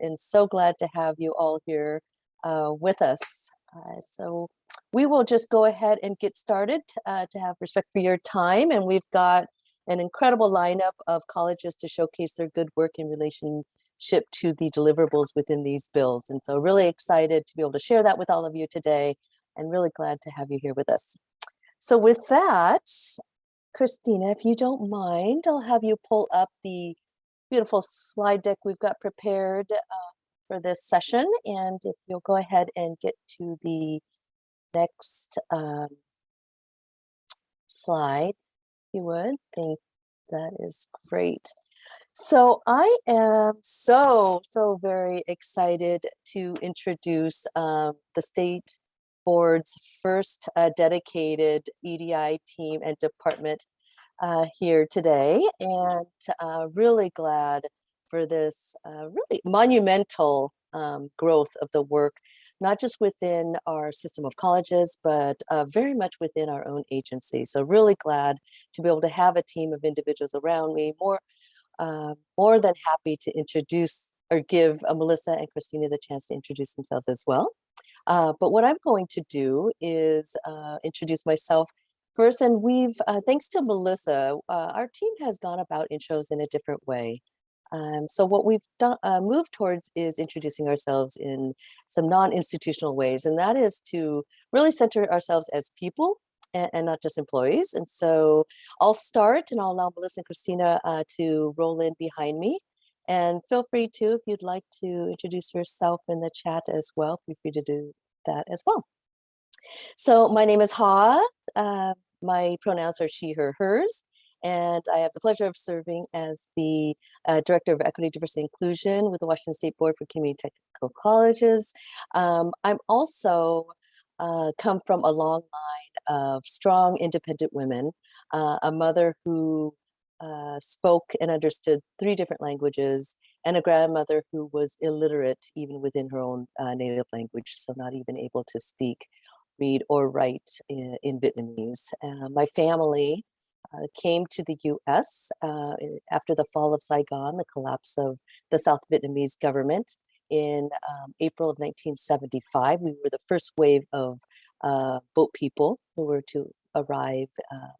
and so glad to have you all here uh, with us. Uh, so we will just go ahead and get started uh, to have respect for your time. And we've got an incredible lineup of colleges to showcase their good work in relationship to the deliverables within these bills. And so really excited to be able to share that with all of you today and really glad to have you here with us. So with that, Christina, if you don't mind, I'll have you pull up the beautiful slide deck we've got prepared uh, for this session. And if you'll go ahead and get to the next um, slide, you would, think that is great. So I am so, so very excited to introduce um, the state board's first uh, dedicated EDI team and department uh, here today and uh, really glad for this uh, really monumental um, growth of the work, not just within our system of colleges, but uh, very much within our own agency. So really glad to be able to have a team of individuals around me, more, uh, more than happy to introduce or give uh, Melissa and Christina the chance to introduce themselves as well. But what I'm going to do is introduce myself first, and we've, uh, thanks to Melissa, uh, our team has gone about intros in a different way. Um, so what we've done, uh, moved towards is introducing ourselves in some non-institutional ways, and that is to really center ourselves as people and, and, not just employees. And so I'll start and I'll allow Melissa and Christina uh, to roll in behind me. And feel free to, if you'd like to introduce yourself in the chat as well, feel free to do that as well. So my name is Ha. Uh, my pronouns are she, her, hers and I have the pleasure of serving as the uh, Director of Equity, Diversity, Inclusion with the Washington State Board for Community Technical Colleges. Um, I'm also uh, come from a long line of strong, independent women, uh, a mother who uh, spoke and understood three different languages, and a grandmother who was illiterate even within her own uh, native language, so not even able to speak, read, or write in, in Vietnamese. Uh, my family uh, came to the US uh, after the fall of Saigon, the collapse of the South Vietnamese government in um, April of 1975. We were the first wave of uh, boat people who were to arrive um,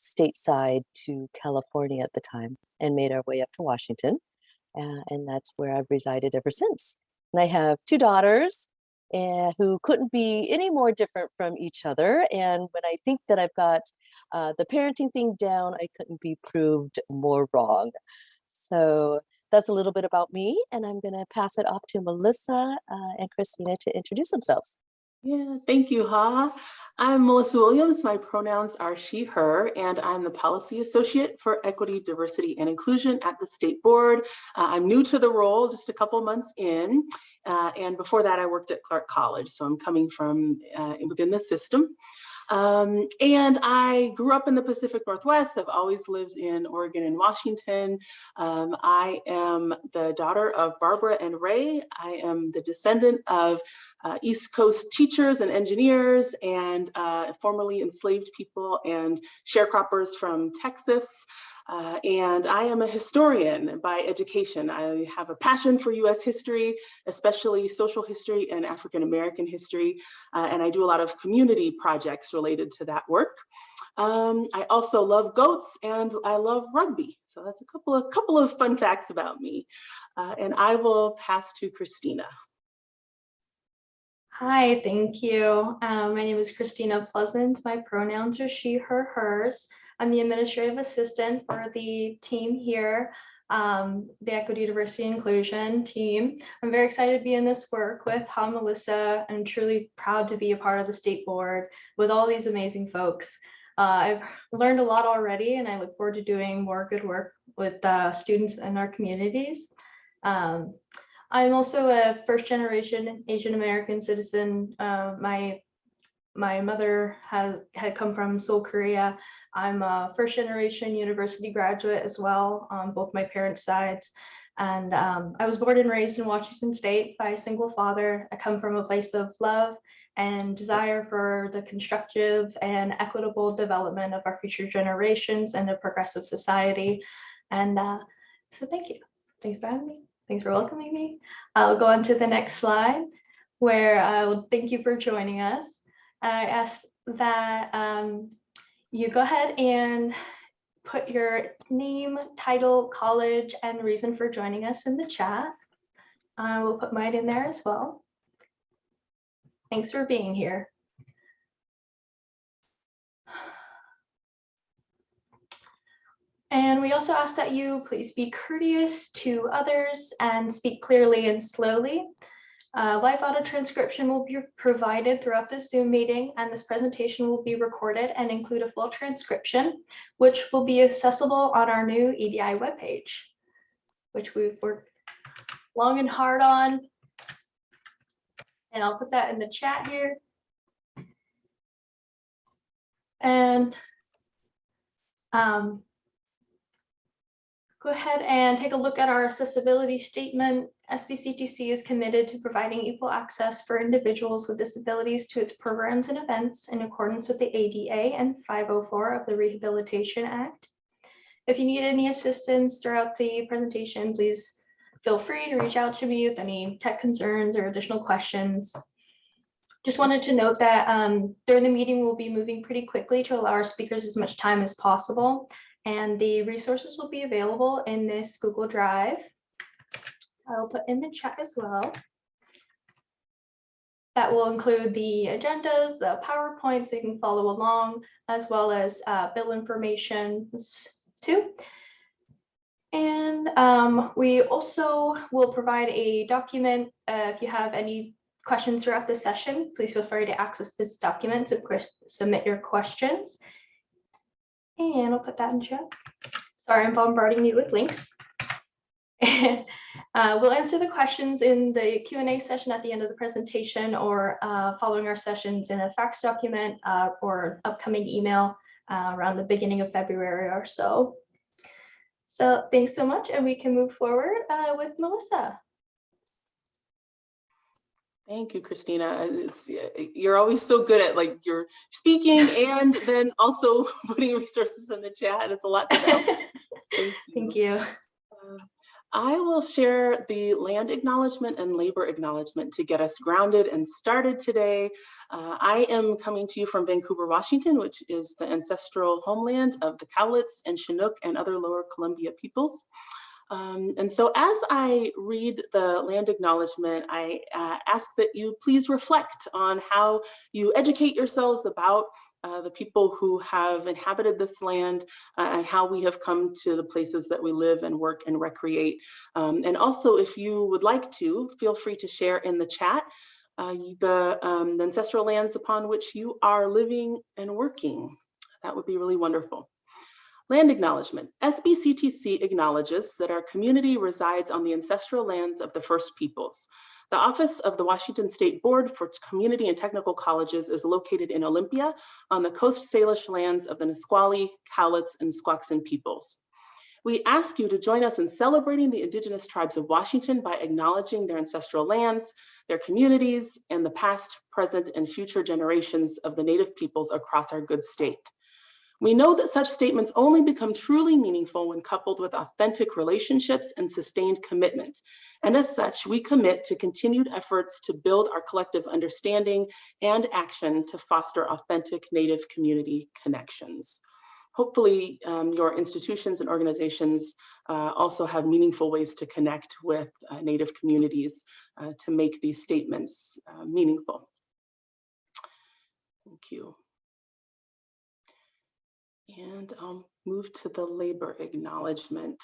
stateside to California at the time and made our way up to Washington. Uh, and that's where I've resided ever since. And I have two daughters and who couldn't be any more different from each other. And when I think that I've got uh, the parenting thing down, I couldn't be proved more wrong. So that's a little bit about me, and I'm gonna pass it off to Melissa uh, and Christina to introduce themselves. Yeah, thank you, Ha. I'm Melissa Williams. My pronouns are she, her, and I'm the Policy Associate for Equity, Diversity, and Inclusion at the State Board. Uh, I'm new to the role, just a couple months in, uh, and before that I worked at Clark College, so I'm coming from uh, within the system. Um, and I grew up in the Pacific Northwest. I've always lived in Oregon and Washington. Um, I am the daughter of Barbara and Ray. I am the descendant of uh, East Coast teachers and engineers and uh, formerly enslaved people and sharecroppers from Texas. Uh, and I am a historian by education. I have a passion for US history, especially social history and African American history. Uh, and I do a lot of community projects related to that work. Um, I also love goats and I love rugby. So that's a couple of, couple of fun facts about me. Uh, and I will pass to Christina. Hi, thank you. Um, my name is Christina Pleasant. My pronouns are she, her, hers. I'm the administrative assistant for the team here, um, the Equity, Diversity, Inclusion team. I'm very excited to be in this work with Ha Melissa. I'm truly proud to be a part of the state board with all these amazing folks. Uh, I've learned a lot already and I look forward to doing more good work with uh, students in our communities. Um, I'm also a first generation Asian American citizen. Uh, my my mother has had come from Seoul, Korea. I'm a first generation university graduate as well on both my parents' sides. And um, I was born and raised in Washington State by a single father. I come from a place of love and desire for the constructive and equitable development of our future generations and a progressive society. And uh, so thank you. Thanks for having me. Thanks for welcoming me. I'll go on to the next slide where I will thank you for joining us. I ask that um, you go ahead and put your name, title, college, and reason for joining us in the chat. I will put mine in there as well. Thanks for being here. And we also ask that you please be courteous to others and speak clearly and slowly. Uh, live audio transcription will be provided throughout this Zoom meeting and this presentation will be recorded and include a full transcription, which will be accessible on our new EDI webpage, which we've worked long and hard on. And I'll put that in the chat here. And um, go ahead and take a look at our accessibility statement. SBCTC is committed to providing equal access for individuals with disabilities to its programs and events in accordance with the ADA and 504 of the Rehabilitation Act. If you need any assistance throughout the presentation, please feel free to reach out to me with any tech concerns or additional questions. Just wanted to note that um, during the meeting, we'll be moving pretty quickly to allow our speakers as much time as possible. And the resources will be available in this Google Drive. I'll put in the chat as well. That will include the agendas, the PowerPoint, so you can follow along, as well as uh, bill information too. And um, we also will provide a document. Uh, if you have any questions throughout the session, please feel free to access this document to submit your questions. And I'll put that in chat. Sorry, I'm bombarding you with links. uh, we'll answer the questions in the Q&A session at the end of the presentation or uh, following our sessions in a FAQs document uh, or upcoming email uh, around the beginning of February or so. So thanks so much and we can move forward uh, with Melissa. Thank you, Christina. It's, you're always so good at like you're speaking and then also putting resources in the chat. It's a lot to know. Thank you. Thank you. I will share the land acknowledgement and labor acknowledgement to get us grounded and started today. Uh, I am coming to you from Vancouver, Washington, which is the ancestral homeland of the Cowlitz and Chinook and other lower Columbia peoples. Um, and so as I read the land acknowledgement, I uh, ask that you please reflect on how you educate yourselves about uh, the people who have inhabited this land uh, and how we have come to the places that we live and work and recreate. Um, and also, if you would like to, feel free to share in the chat uh, the, um, the ancestral lands upon which you are living and working. That would be really wonderful. Land acknowledgement. SBCTC acknowledges that our community resides on the ancestral lands of the First Peoples. The office of the Washington State Board for Community and Technical Colleges is located in Olympia on the Coast Salish lands of the Nisqually, Cowlitz, and Squaxin peoples. We ask you to join us in celebrating the indigenous tribes of Washington by acknowledging their ancestral lands, their communities, and the past, present, and future generations of the native peoples across our good state. We know that such statements only become truly meaningful when coupled with authentic relationships and sustained commitment. And as such, we commit to continued efforts to build our collective understanding and action to foster authentic Native community connections. Hopefully um, your institutions and organizations uh, also have meaningful ways to connect with uh, Native communities uh, to make these statements uh, meaningful. Thank you. And I'll move to the labor acknowledgement.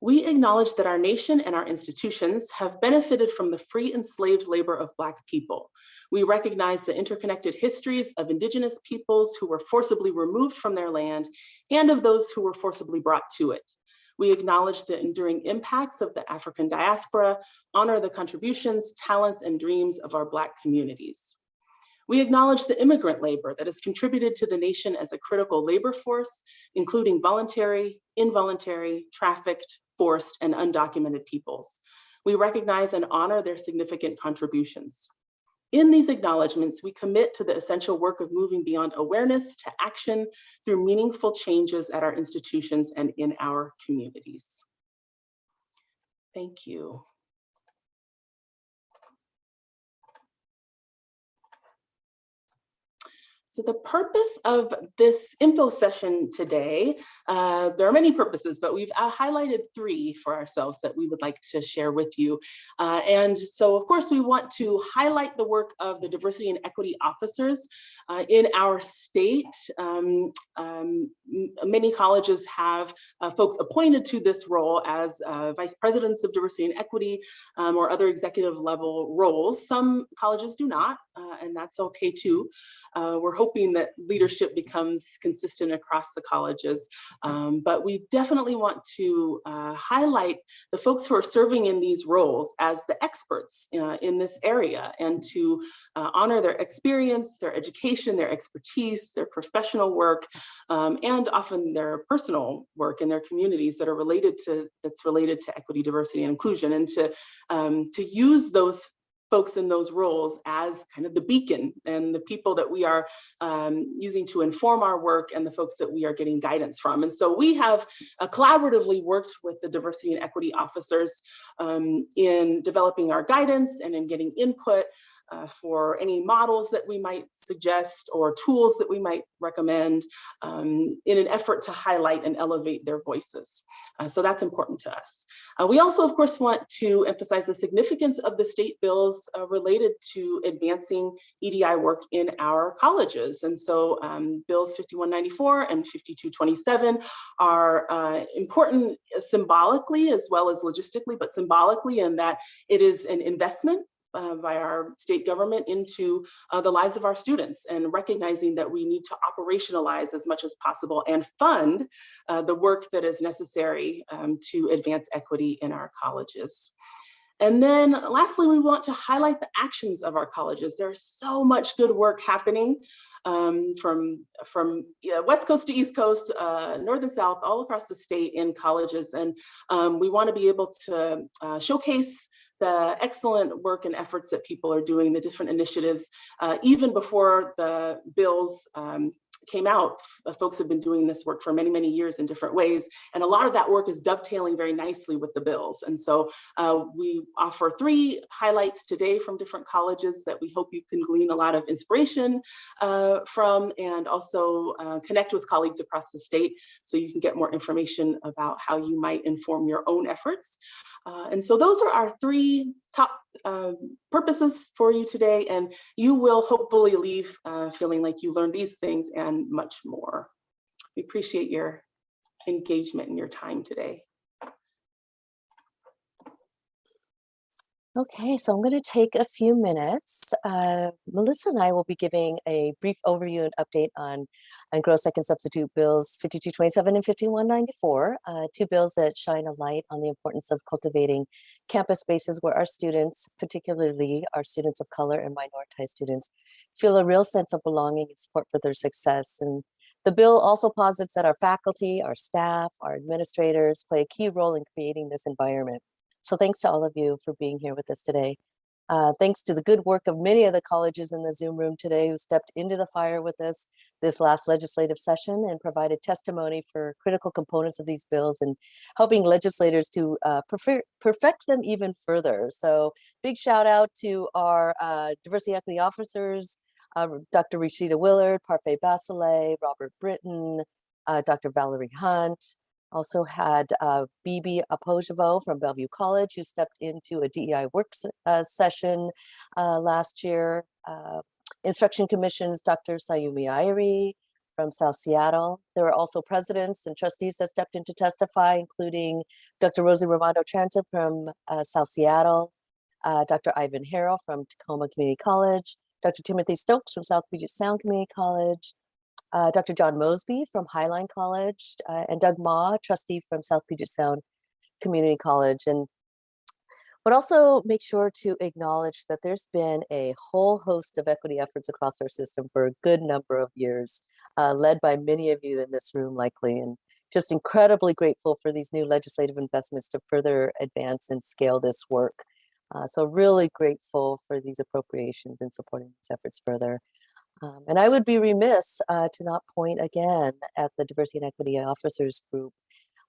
We acknowledge that our nation and our institutions have benefited from the free enslaved labor of Black people. We recognize the interconnected histories of Indigenous peoples who were forcibly removed from their land and of those who were forcibly brought to it. We acknowledge the enduring impacts of the African diaspora, honor the contributions, talents, and dreams of our Black communities. We acknowledge the immigrant labor that has contributed to the nation as a critical labor force, including voluntary, involuntary, trafficked, forced, and undocumented peoples. We recognize and honor their significant contributions. In these acknowledgements, we commit to the essential work of moving beyond awareness to action through meaningful changes at our institutions and in our communities. Thank you. So the purpose of this info session today, uh, there are many purposes, but we've uh, highlighted three for ourselves that we would like to share with you. Uh, and so of course we want to highlight the work of the diversity and equity officers uh, in our state. Um, um, many colleges have uh, folks appointed to this role as uh, vice presidents of diversity and equity um, or other executive level roles. Some colleges do not, and that's okay too. we're hoping that leadership becomes consistent across the colleges. Um, but we definitely want to uh, highlight the folks who are serving in these roles as the experts uh, in this area and to uh, honor their experience, their education, their expertise, their professional work, um, and often their personal work in their communities that are related to, that's related to equity, diversity, and inclusion, and to, um, to use those folks in those roles as kind of the beacon and the people that we are um, using to inform our work and the folks that we are getting guidance from. And so we have uh, collaboratively worked with the diversity and equity officers um, in developing our guidance and in getting input uh, for any models that we might suggest or tools that we might recommend um, in an effort to highlight and elevate their voices. Uh, so that's important to us. Uh, we also, of course, want to emphasize the significance of the state bills uh, related to advancing EDI work in our colleges. And so um, bills 5194 and 5227 are uh, important symbolically as well as logistically, but symbolically in that it is an investment uh, by our state government into uh, the lives of our students and recognizing that we need to operationalize as much as possible and fund uh, the work that is necessary um, to advance equity in our colleges. And then lastly, we want to highlight the actions of our colleges. There's so much good work happening um, from, from West Coast to East Coast, uh, North and South, all across the state in colleges. And um, we wanna be able to uh, showcase the excellent work and efforts that people are doing, the different initiatives, uh, even before the bills um, came out, folks have been doing this work for many, many years in different ways. And a lot of that work is dovetailing very nicely with the bills. And so uh, we offer three highlights today from different colleges that we hope you can glean a lot of inspiration uh, from and also uh, connect with colleagues across the state so you can get more information about how you might inform your own efforts. Uh, and so those are our three top uh, purposes for you today, and you will hopefully leave uh, feeling like you learned these things and much more. We appreciate your engagement and your time today. Okay, so I'm going to take a few minutes. Uh, Melissa and I will be giving a brief overview and update on, on gross second substitute bills 5227 and 5194, uh, two bills that shine a light on the importance of cultivating campus spaces where our students, particularly our students of color and minoritized students, feel a real sense of belonging and support for their success. And the bill also posits that our faculty, our staff, our administrators play a key role in creating this environment. So thanks to all of you for being here with us today. Uh, thanks to the good work of many of the colleges in the Zoom room today who stepped into the fire with us this last legislative session and provided testimony for critical components of these bills and helping legislators to uh, perfect them even further. So big shout out to our uh, diversity equity officers, uh, Dr. Rashida Willard, Parfait Basile, Robert Britton, uh, Dr. Valerie Hunt, also had uh, Bibi Apojevo from Bellevue College, who stepped into a DEI work uh, session uh, last year. Uh, Instruction Commission's Dr. Sayumi Irey from South Seattle. There were also presidents and trustees that stepped in to testify, including Dr. Rosie Rimando-Chareunsap from uh, South Seattle, uh, Dr. Ivan Harrell from Tacoma Community College, Dr. Timothy Stokes from South Puget Sound Community College, uh, Dr. John Mosby from Highline College, uh, and Doug Mah, trustee from South Puget Sound Community College. And but also make sure to acknowledge that there's been a whole host of equity efforts across our system for a good number of years, uh, led by many of you in this room likely, and just incredibly grateful for these new legislative investments to further advance and scale this work. Uh, so really grateful for these appropriations and supporting these efforts further. Um, and I would be remiss uh, to not point again at the Diversity and Equity Officers Group,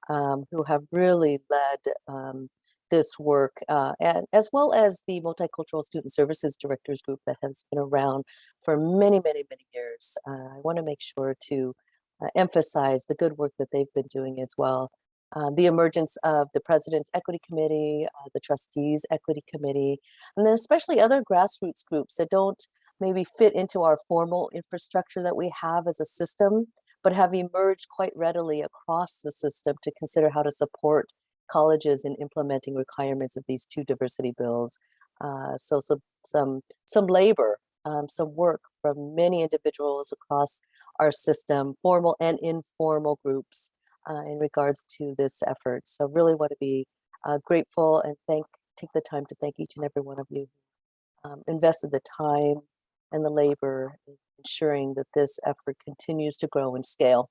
um, who have really led um, this work, uh, and as well as the Multicultural Student Services Directors Group that has been around for many, many, many years. Uh, I want to make sure to uh, emphasize the good work that they've been doing as well. Uh, the emergence of the President's Equity Committee, uh, the Trustees Equity Committee, and then especially other grassroots groups that don't maybe fit into our formal infrastructure that we have as a system, but have emerged quite readily across the system to consider how to support colleges in implementing requirements of these two diversity bills. Uh, so some, some, some labor, um, some work from many individuals across our system, formal and informal groups uh, in regards to this effort. So really want to be uh, grateful and thank, take the time to thank each and every one of you who um, invested the time and the labor ensuring that this effort continues to grow and scale.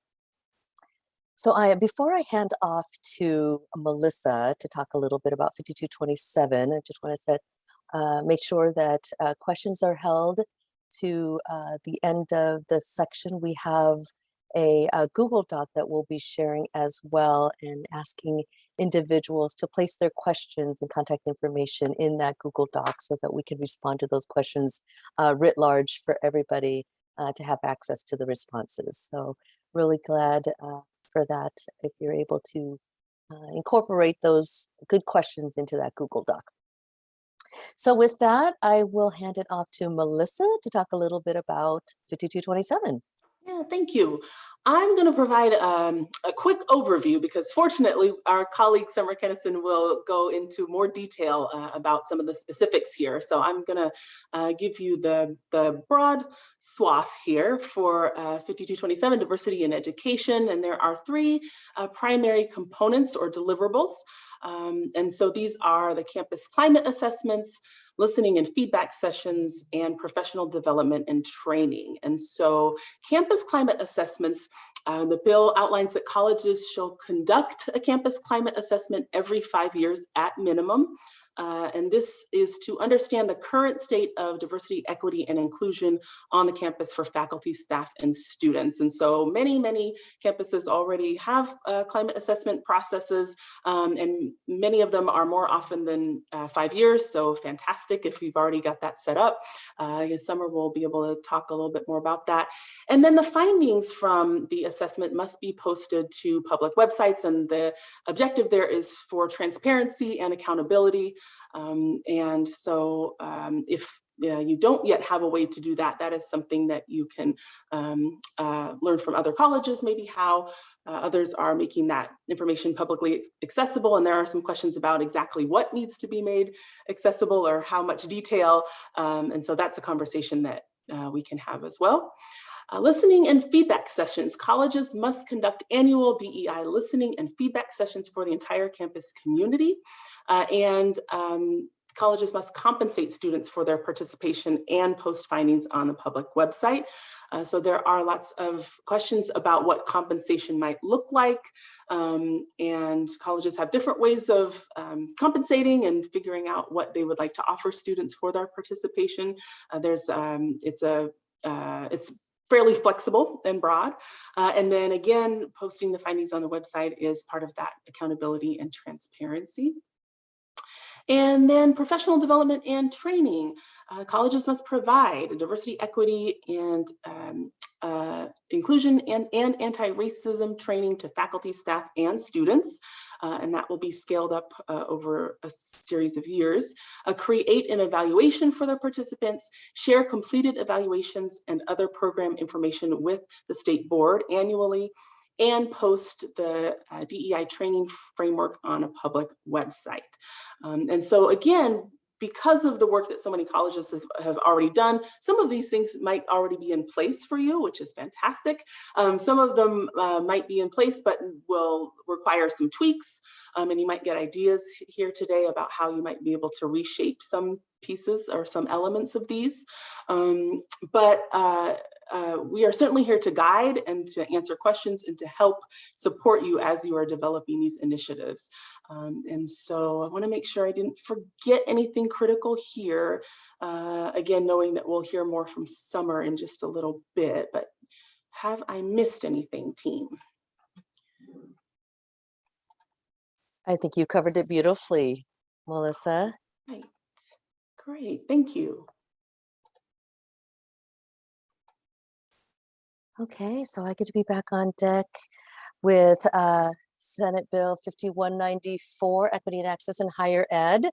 So I, before I hand off to Melissa to talk a little bit about 5227, I just want to set, uh, make sure that uh, questions are held to uh, the end of the section. We have a, a Google Doc that we'll be sharing as well and asking individuals to place their questions and contact information in that Google Doc so that we can respond to those questions uh, writ large for everybody uh, to have access to the responses. So really glad uh, for that if you're able to uh, incorporate those good questions into that Google Doc. So with that, I will hand it off to Melissa to talk a little bit about 5227. Yeah, thank you. I'm going to provide um, a quick overview because fortunately our colleague Summer Kenesson will go into more detail uh, about some of the specifics here. So I'm going to uh, give you the, the broad swath here for uh, 5227 diversity in education. And there are three uh, primary components or deliverables. Um, and so these are the campus climate assessments, listening and feedback sessions, and professional development and training. And so campus climate assessments, uh, the bill outlines that colleges shall conduct a campus climate assessment every five years at minimum. Uh, and this is to understand the current state of diversity, equity, and inclusion on the campus for faculty, staff, and students. And so many, many campuses already have uh, climate assessment processes, um, and many of them are more often than uh, five years. So fantastic if you've already got that set up. Uh, Summer will be able to talk a little bit more about that. And then the findings from the assessment must be posted to public websites, and the objective there is for transparency and accountability. Um, and so um, if you don't yet have a way to do that, that is something that you can um, uh, learn from other colleges, maybe how uh, others are making that information publicly accessible. And there are some questions about exactly what needs to be made accessible or how much detail. Um, and so that's a conversation that uh, we can have as well. Uh, listening and feedback sessions. Colleges must conduct annual DEI listening and feedback sessions for the entire campus community. Uh, and um, colleges must compensate students for their participation and post findings on the public website. Uh, so there are lots of questions about what compensation might look like. Um, and colleges have different ways of um, compensating and figuring out what they would like to offer students for their participation. Uh, there's, um, it's a, uh, it's fairly flexible and broad. Uh, and then again, posting the findings on the website is part of that accountability and transparency. And then professional development and training. Uh, colleges must provide diversity, equity, and um, uh, inclusion and, and anti-racism training to faculty, staff, and students. Uh, and that will be scaled up uh, over a series of years. Uh, create an evaluation for their participants, share completed evaluations and other program information with the state board annually, and post the uh, DEI training framework on a public website. Um, and so again, because of the work that so many colleges have, have, already done, some of these things might already be in place for you, which is fantastic. Um, some of them uh, might be in place, but will require some tweaks. Um, and you might get ideas here today about how you might be able to reshape some pieces or some elements of these. Um, but uh, uh, we are certainly here to guide and to answer questions and to help support you as you are developing these initiatives. Um, and so I wanna make sure I didn't forget anything critical here. Uh, again, knowing that we'll hear more from Summer in just a little bit, but have I missed anything, team? I think you covered it beautifully. Melissa. Right. Great, thank you. Okay, so I get to be back on deck with uh, Senate Bill 5194, Equity and Access in Higher Ed.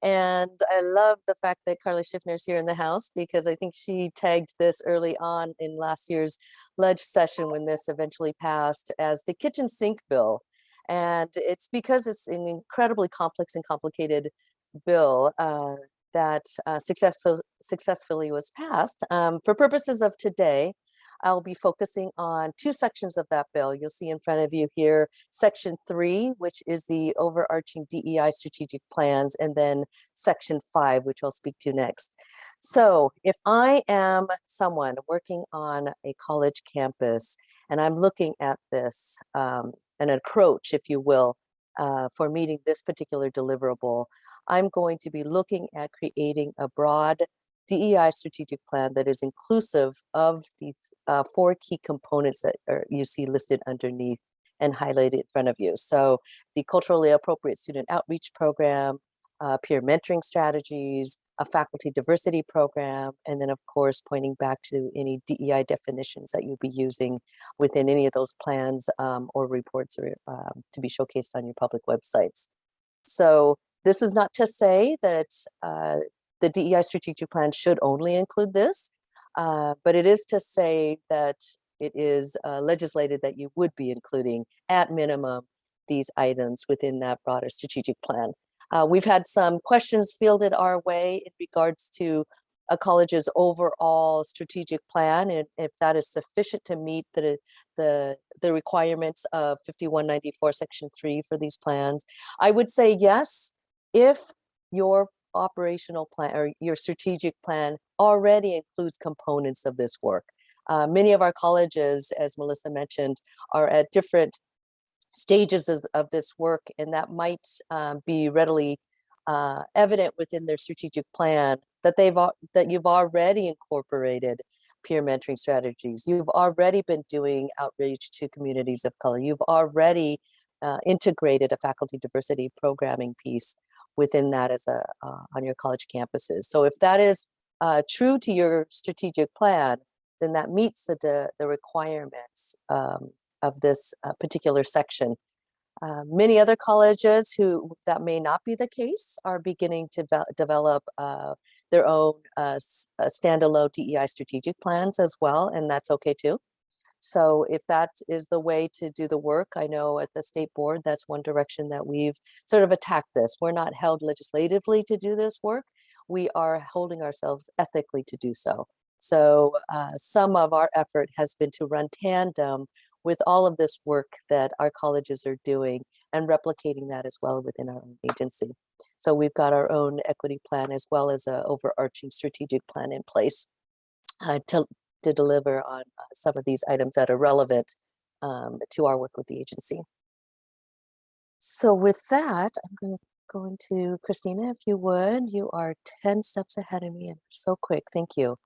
And I love the fact that Carli Schiffner is here in the House because I think she tagged this early on in last year's ledge session when this eventually passed as the kitchen sink bill. And it's because it's an incredibly complex and complicated bill uh, that uh, successful, successfully was passed. Um, for purposes of today, I'll be focusing on two sections of that bill. You'll see in front of you here, section three, which is the overarching DEI strategic plans, and then section five, which I'll speak to next. So if I am someone working on a college campus and I'm looking at this, um, an approach, if you will, uh, for meeting this particular deliverable, I'm going to be looking at creating a broad DEI strategic plan that is inclusive of these uh, four key components that are, you see listed underneath and highlighted in front of you. So the culturally appropriate student outreach program, uh, peer mentoring strategies, a faculty diversity program, and then of course pointing back to any DEI definitions that you'll be using within any of those plans um, or reports or um, to be showcased on your public websites. So this is not to say that uh, the DEI strategic plan should only include this, uh, but it is to say that it is uh, legislated that you would be including at minimum these items within that broader strategic plan. Uh, we've had some questions fielded our way in regards to a college's overall strategic plan and if that is sufficient to meet the the the requirements of 5194 section 3 for these plans i would say yes if your operational plan or your strategic plan already includes components of this work. Uh, many of our colleges, as Melissa mentioned, are at different stages of, of this work, and that might um, be readily uh, evident within their strategic plan that they've that you've already incorporated peer mentoring strategies. You've already been doing outreach to communities of color. You've already uh, integrated a faculty diversity programming piece within that as a uh, on your college campuses. So if that is uh, true to your strategic plan, then that meets the the requirements um, of this uh, particular section. Uh, many other colleges who that may not be the case are beginning to develop uh, their own uh, standalone DEI strategic plans as well, and that's okay too. So if that is the way to do the work, I know at the state board, that's one direction that we've sort of attacked this. We're not held legislatively to do this work. We are holding ourselves ethically to do so. So uh, some of our effort has been to run tandem with all of this work that our colleges are doing and replicating that as well within our own agency. So we've got our own equity plan as well as an overarching strategic plan in place uh, to, to deliver on uh, some of these items that are relevant um, to our work with the agency. So with that, I'm going to go into Christina, if you would. You are 10 steps ahead of me and so quick. Thank you.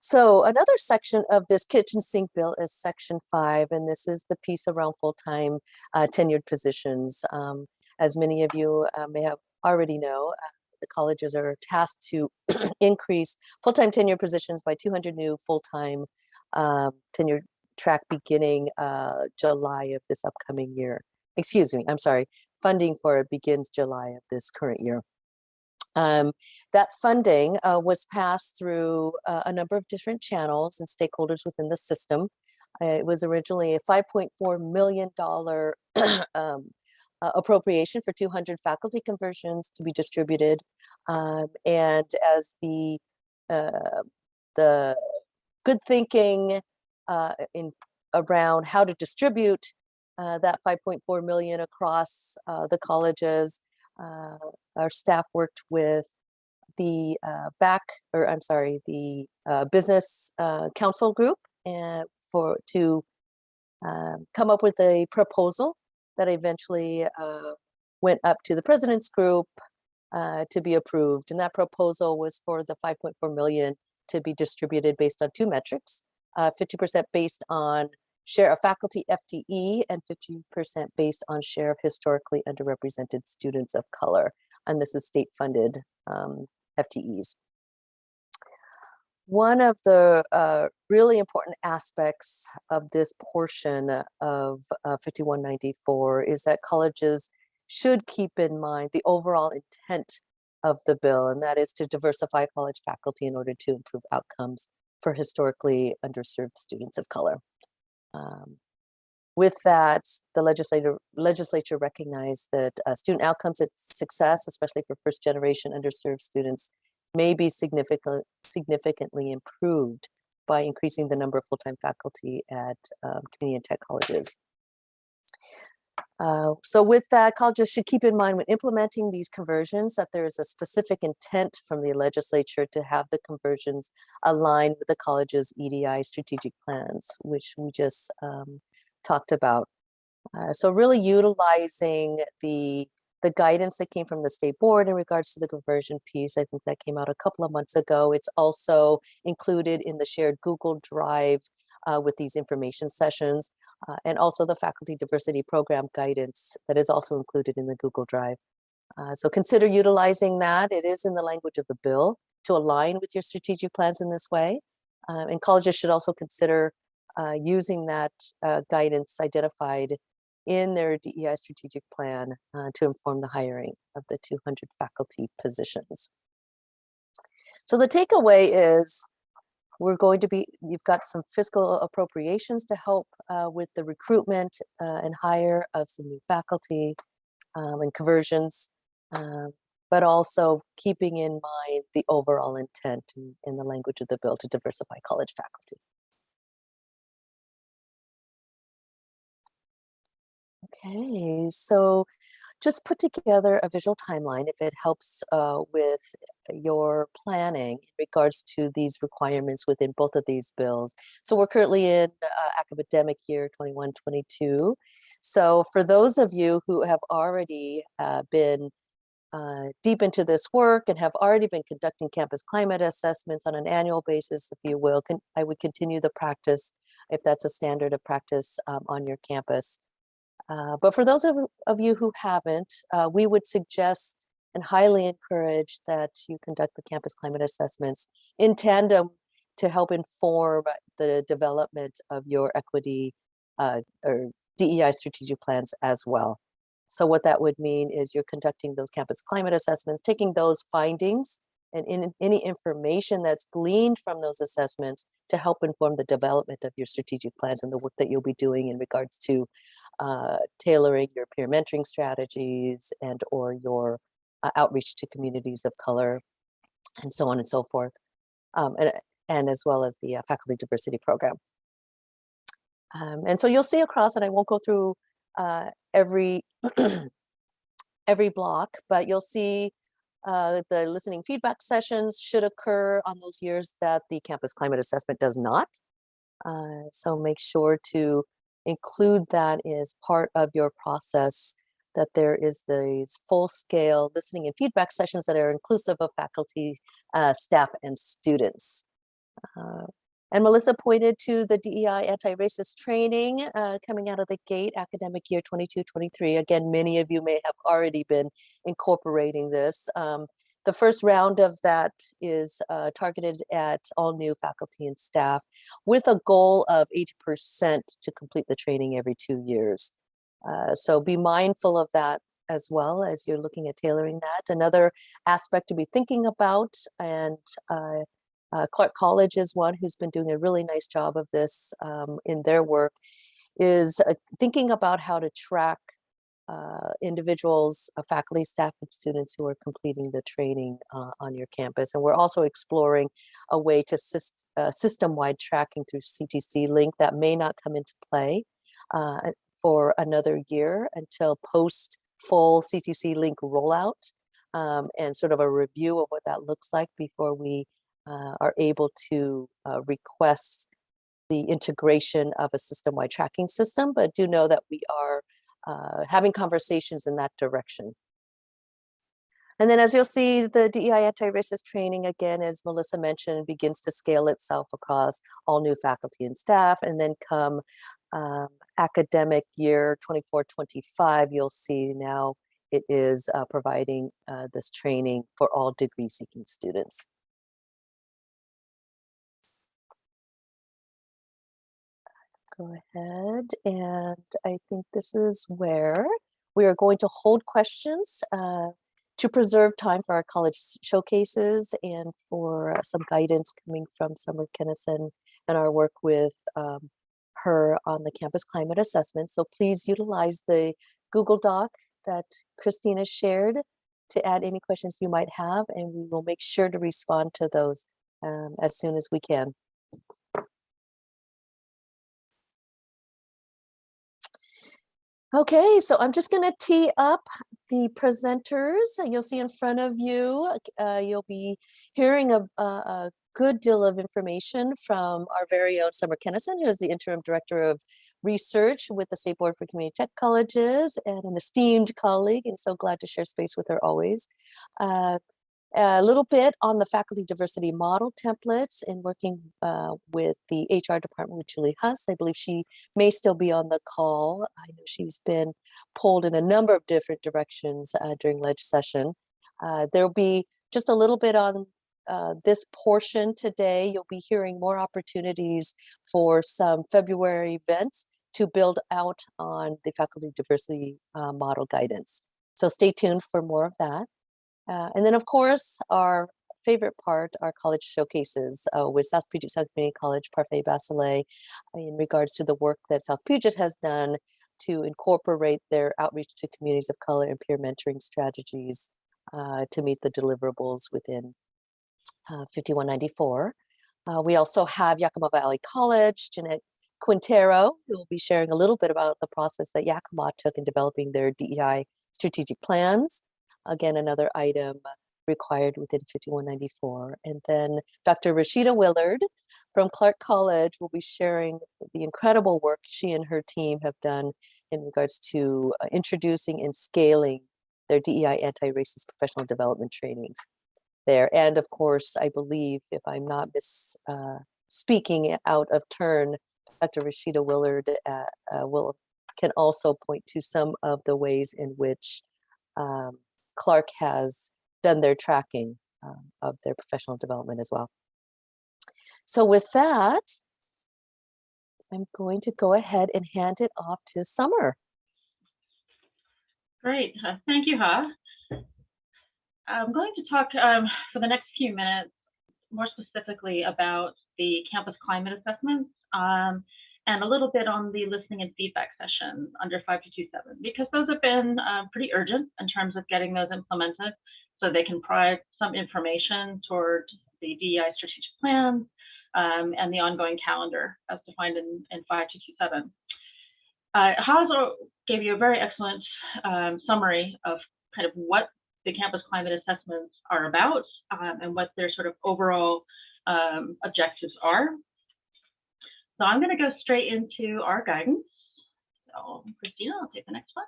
So another section of this kitchen sink bill is section five, and this is the piece around full-time uh, tenured positions. Um, as many of you uh, may have already know, uh, the colleges are tasked to increase full-time tenure positions by 200 new full-time um, tenure track beginning uh, July of this upcoming year. Excuse me, I'm sorry. Funding for it begins July of this current year. Um, that funding uh, was passed through uh, a number of different channels and stakeholders within the system. Uh, it was originally a $5.4 million um, uh, appropriation for 200 faculty conversions to be distributed. Um, and as the, uh, the good thinking uh, in around how to distribute uh, that 5.4 million across uh, the colleges, uh, our staff worked with the back, or I'm sorry, the business council group and for to um, come up with a proposal that eventually uh, went up to the president's group uh, to be approved. And that proposal was for the 5.4 million to be distributed based on two metrics, 50% uh, based on share of faculty FTE and 50% based on share of historically underrepresented students of color. and this is state-funded um, FTEs. One of the uh, really important aspects of this portion of uh, 5194 is that colleges should keep in mind the overall intent of the bill, and that is to diversify college faculty in order to improve outcomes for historically underserved students of color. Um, with that, the legislator, legislature recognized that uh, student outcomes and success, especially for first generation underserved students, may be significant, significantly improved by increasing the number of full-time faculty at um, community and tech colleges. Uh, so with that, colleges should keep in mind when implementing these conversions that there is a specific intent from the legislature to have the conversions align with the college's EDI strategic plans, which we just um, talked about. Uh, so really utilizing the the guidance that came from the state board in regards to the conversion piece, I think that came out a couple of months ago. It's also included in the shared Google Drive uh, with these information sessions uh, and also the faculty diversity program guidance that is also included in the Google Drive. Uh, so consider utilizing that. It is in the language of the bill to align with your strategic plans in this way. Uh, and colleges should also consider uh, using that uh, guidance identified in their DEI strategic plan uh, to inform the hiring of the 200 faculty positions. So the takeaway is we're going to be, you've got some fiscal appropriations to help uh, with the recruitment uh, and hire of some new faculty um, and conversions, um, but also keeping in mind the overall intent in, in the language of the bill to diversify college faculty. Okay, so just put together a visual timeline if it helps uh, with your planning in regards to these requirements within both of these bills. So we're currently in uh, academic year 21-22. So for those of you who have already uh, been uh, deep into this work and have already been conducting campus climate assessments on an annual basis, if you will, I would continue the practice if that's a standard of practice um, on your campus. Uh, but for those of, of, you who haven't, uh, we would suggest and highly encourage that you conduct the campus climate assessments in tandem to help inform the development of your equity uh, or DEI strategic plans as well. So what that would mean is you're conducting those campus climate assessments, taking those findings and in, any information that's gleaned from those assessments to help inform the development of your strategic plans and the work that you'll be doing in regards to uh, tailoring your peer mentoring strategies and or your uh, outreach to communities of color and so on and so forth, um, and, and as well as the uh, faculty diversity program. Um, and so you'll see across, and I won't go through uh, every every block, but you'll see uh, the listening feedback sessions should occur on those years that the campus climate assessment does not. Uh, so make sure to include that as part of your process that there is these full-scale listening and feedback sessions that are inclusive of faculty, uh, staff, and students. Uh, and Melissa pointed to the DEI anti-racist training uh, coming out of the gate academic year 22-23. Again, many of you may have already been incorporating this. Um, the first round of that is uh, targeted at all new faculty and staff with a goal of 80% to complete the training every two years. Uh, so be mindful of that as well as you're looking at tailoring that. Another aspect to be thinking about and uh, uh, Clark College is one who's been doing a really nice job of this um, in their work is uh, thinking about how to track uh, individuals, uh, faculty, staff, and students who are completing the training uh, on your campus. And we're also exploring a way to syst uh, system-wide tracking through CTC Link that may not come into play uh, for another year until post full CTC Link rollout um, and sort of a review of what that looks like before we uh, are able to request the integration of a system-wide tracking system, but do know that we are uh, having conversations in that direction. And then as you'll see, the DEI anti-racist training, again, as Melissa mentioned, begins to scale itself across all new faculty and staff. And then come um, academic year 24-25, you'll see now it is uh, providing uh, this training for all degree seeking students. Go ahead, and I think this is where we are going to hold questions uh, to preserve time for our college showcases and for uh, some guidance coming from Summer Kenesson and our work with um, her on the campus climate assessment. So please utilize the Google Doc that Christina shared to add any questions you might have, and we will make sure to respond to those um, as soon as we can. Okay, so I'm just going to tee up the presenters. uh, You'll see in front of you, uh, you'll be hearing a, a, a good deal of information from our very own Summer Kenesson, who is the interim director of research with the State Board for Community Tech Colleges and an esteemed colleague, and so glad to share space with her always. Uh, a little bit on the faculty diversity model templates and working uh, with the HR department with Julie Huss. I believe she may still be on the call. I know she's been pulled in a number of different directions uh, during ledge session. Uh, there'll be just a little bit on uh, this portion today. You'll be hearing more opportunities for some February events to build out on the faculty diversity uh, model guidance. So stay tuned for more of that. Uh, and then, of course, our favorite part, our college showcases uh, with South Puget Sound Community College, Parfait Basile, in regards to the work that South Puget has done to incorporate their outreach to communities of color and peer mentoring strategies uh, to meet the deliverables within uh, 5194. Uh, we also have Yakima Valley College, Jeanette Quintero, who will be sharing a little bit about the process that Yakima took in developing their DEI strategic plans again, another item required within 5194. And then Dr. Rashida Willard from Clark College will be sharing the incredible work she and her team have done in regards to uh, introducing and scaling their DEI anti-racist professional development trainings there. And of course, I believe, if I'm not mis, uh, speaking out of turn, Dr. Rashida Willard uh, uh, will can also point to some of the ways in which um, Clark has done their tracking um, of their professional development as well. So with that, I'm going to go ahead and hand it off to Summer. Great, uh, thank you, Ha. I'm going to talk um, for the next few minutes more specifically about the campus climate assessments um, and a little bit on the listening and feedback sessions under 5227 because those have been uh, pretty urgent in terms of getting those implemented so they can provide some information toward the DEI strategic plans um, and the ongoing calendar as defined in, in 5227. Uh, Hazel gave you a very excellent um, summary of kind of what the campus climate assessments are about um, and what their sort of overall um, objectives are. So I'm going to go straight into our guidance. So Christina, I'll take the next one.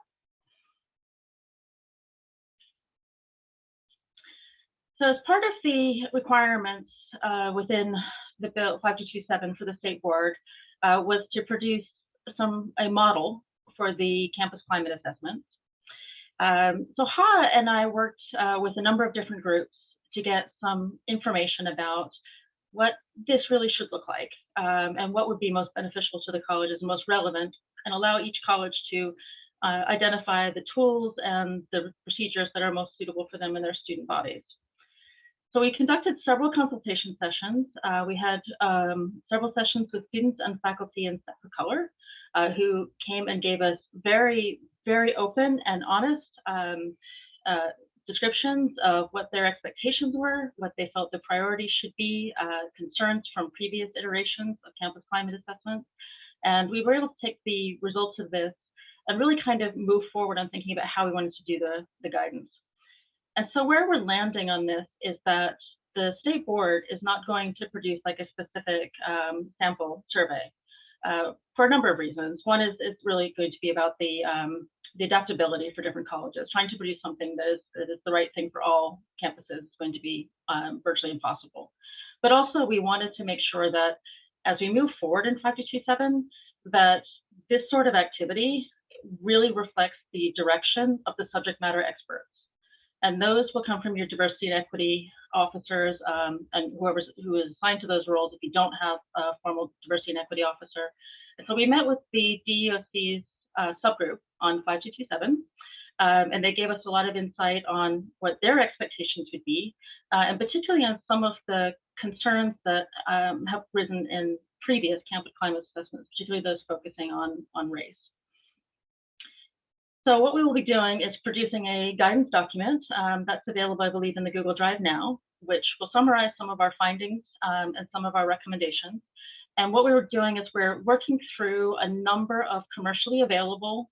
So as part of the requirements uh, within the bill 5227 for the state board uh, was to produce some a model for the campus climate assessment. Um, so Ha and I worked uh, with a number of different groups to get some information about what this really should look like um, and what would be most beneficial to the colleges and most relevant and allow each college to uh, identify the tools and the procedures that are most suitable for them and their student bodies. So we conducted several consultation sessions. Uh, we had um, several sessions with students and faculty in Set for Color uh, who came and gave us very, very open and honest um, uh, descriptions of what their expectations were, what they felt the priorities should be, uh, concerns from previous iterations of campus climate assessments. And we were able to take the results of this and really kind of move forward on thinking about how we wanted to do the, the guidance. And so where we're landing on this is that the state board is not going to produce like a specific um, sample survey uh, for a number of reasons. One is it's really going to be about the um, the adaptability for different colleges. Trying to produce something that is, that is the right thing for all campuses is going to be um, virtually impossible. But also we wanted to make sure that as we move forward in 5227, that this sort of activity really reflects the direction of the subject matter experts. And those will come from your diversity and equity officers um, and whoever's who is assigned to those roles if you don't have a formal diversity and equity officer. And so we met with the DEOC's uh, subgroup on 5227, um, and they gave us a lot of insight on what their expectations would be, uh, and particularly on some of the concerns that um, have risen in previous campus climate assessments, particularly those focusing on, on race. So what we will be doing is producing a guidance document um, that's available, I believe, in the Google Drive now, which will summarize some of our findings um, and some of our recommendations. And what we were doing is we're working through a number of commercially available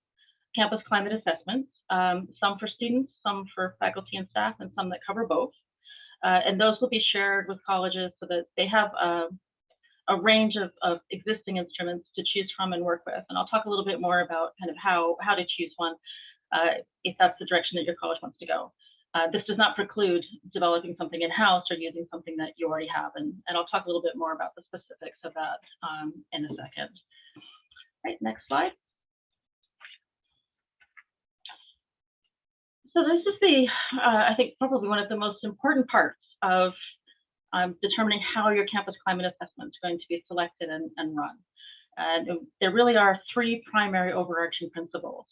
campus climate assessments, um, some for students, some for faculty and staff, and some that cover both. Uh, and those will be shared with colleges so that they have a, a range of, of existing instruments to choose from and work with. And I'll talk a little bit more about kind of how, how to choose one uh, if that's the direction that your college wants to go. Uh, this does not preclude developing something in-house or using something that you already have. And, and I'll talk a little bit more about the specifics of that um, in a second. Right, next slide. So this is the, uh, I think, probably one of the most important parts of um, determining how your campus climate assessment is going to be selected and, and run. And there really are three primary overarching principles.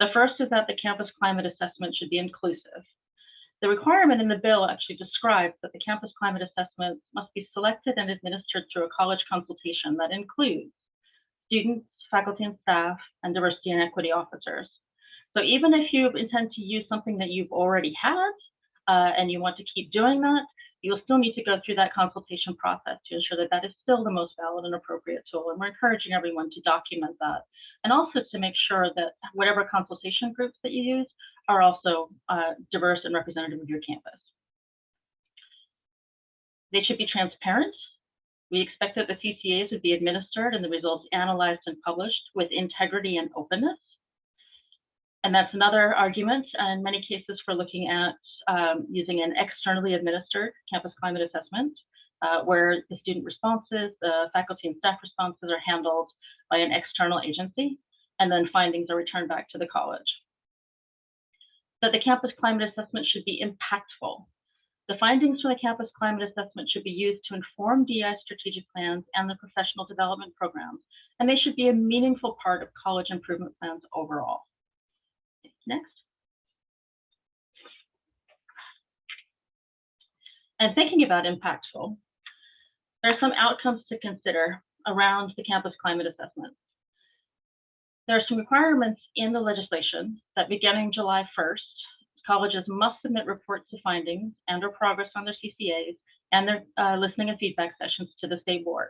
The first is that the campus climate assessment should be inclusive. The requirement in the bill actually describes that the campus climate assessment must be selected and administered through a college consultation that includes students, faculty and staff, and diversity and equity officers. So even if you intend to use something that you've already had uh, and you want to keep doing that, you'll still need to go through that consultation process to ensure that that is still the most valid and appropriate tool. And we're encouraging everyone to document that. And also to make sure that whatever consultation groups that you use are also uh, diverse and representative of your campus. They should be transparent. We expect that the CCAs would be administered and the results analyzed and published with integrity and openness. And that's another argument in many cases for looking at um, using an externally administered campus climate assessment, uh, where the student responses, the faculty and staff responses are handled by an external agency, and then findings are returned back to the college. That the campus climate assessment should be impactful. The findings from the campus climate assessment should be used to inform DI strategic plans and the professional development programs, and they should be a meaningful part of college improvement plans overall. Next. And thinking about impactful, there are some outcomes to consider around the campus climate assessment. There are some requirements in the legislation that beginning July 1st, colleges must submit reports of findings and or progress on their CCAs and their uh, listening and feedback sessions to the state board.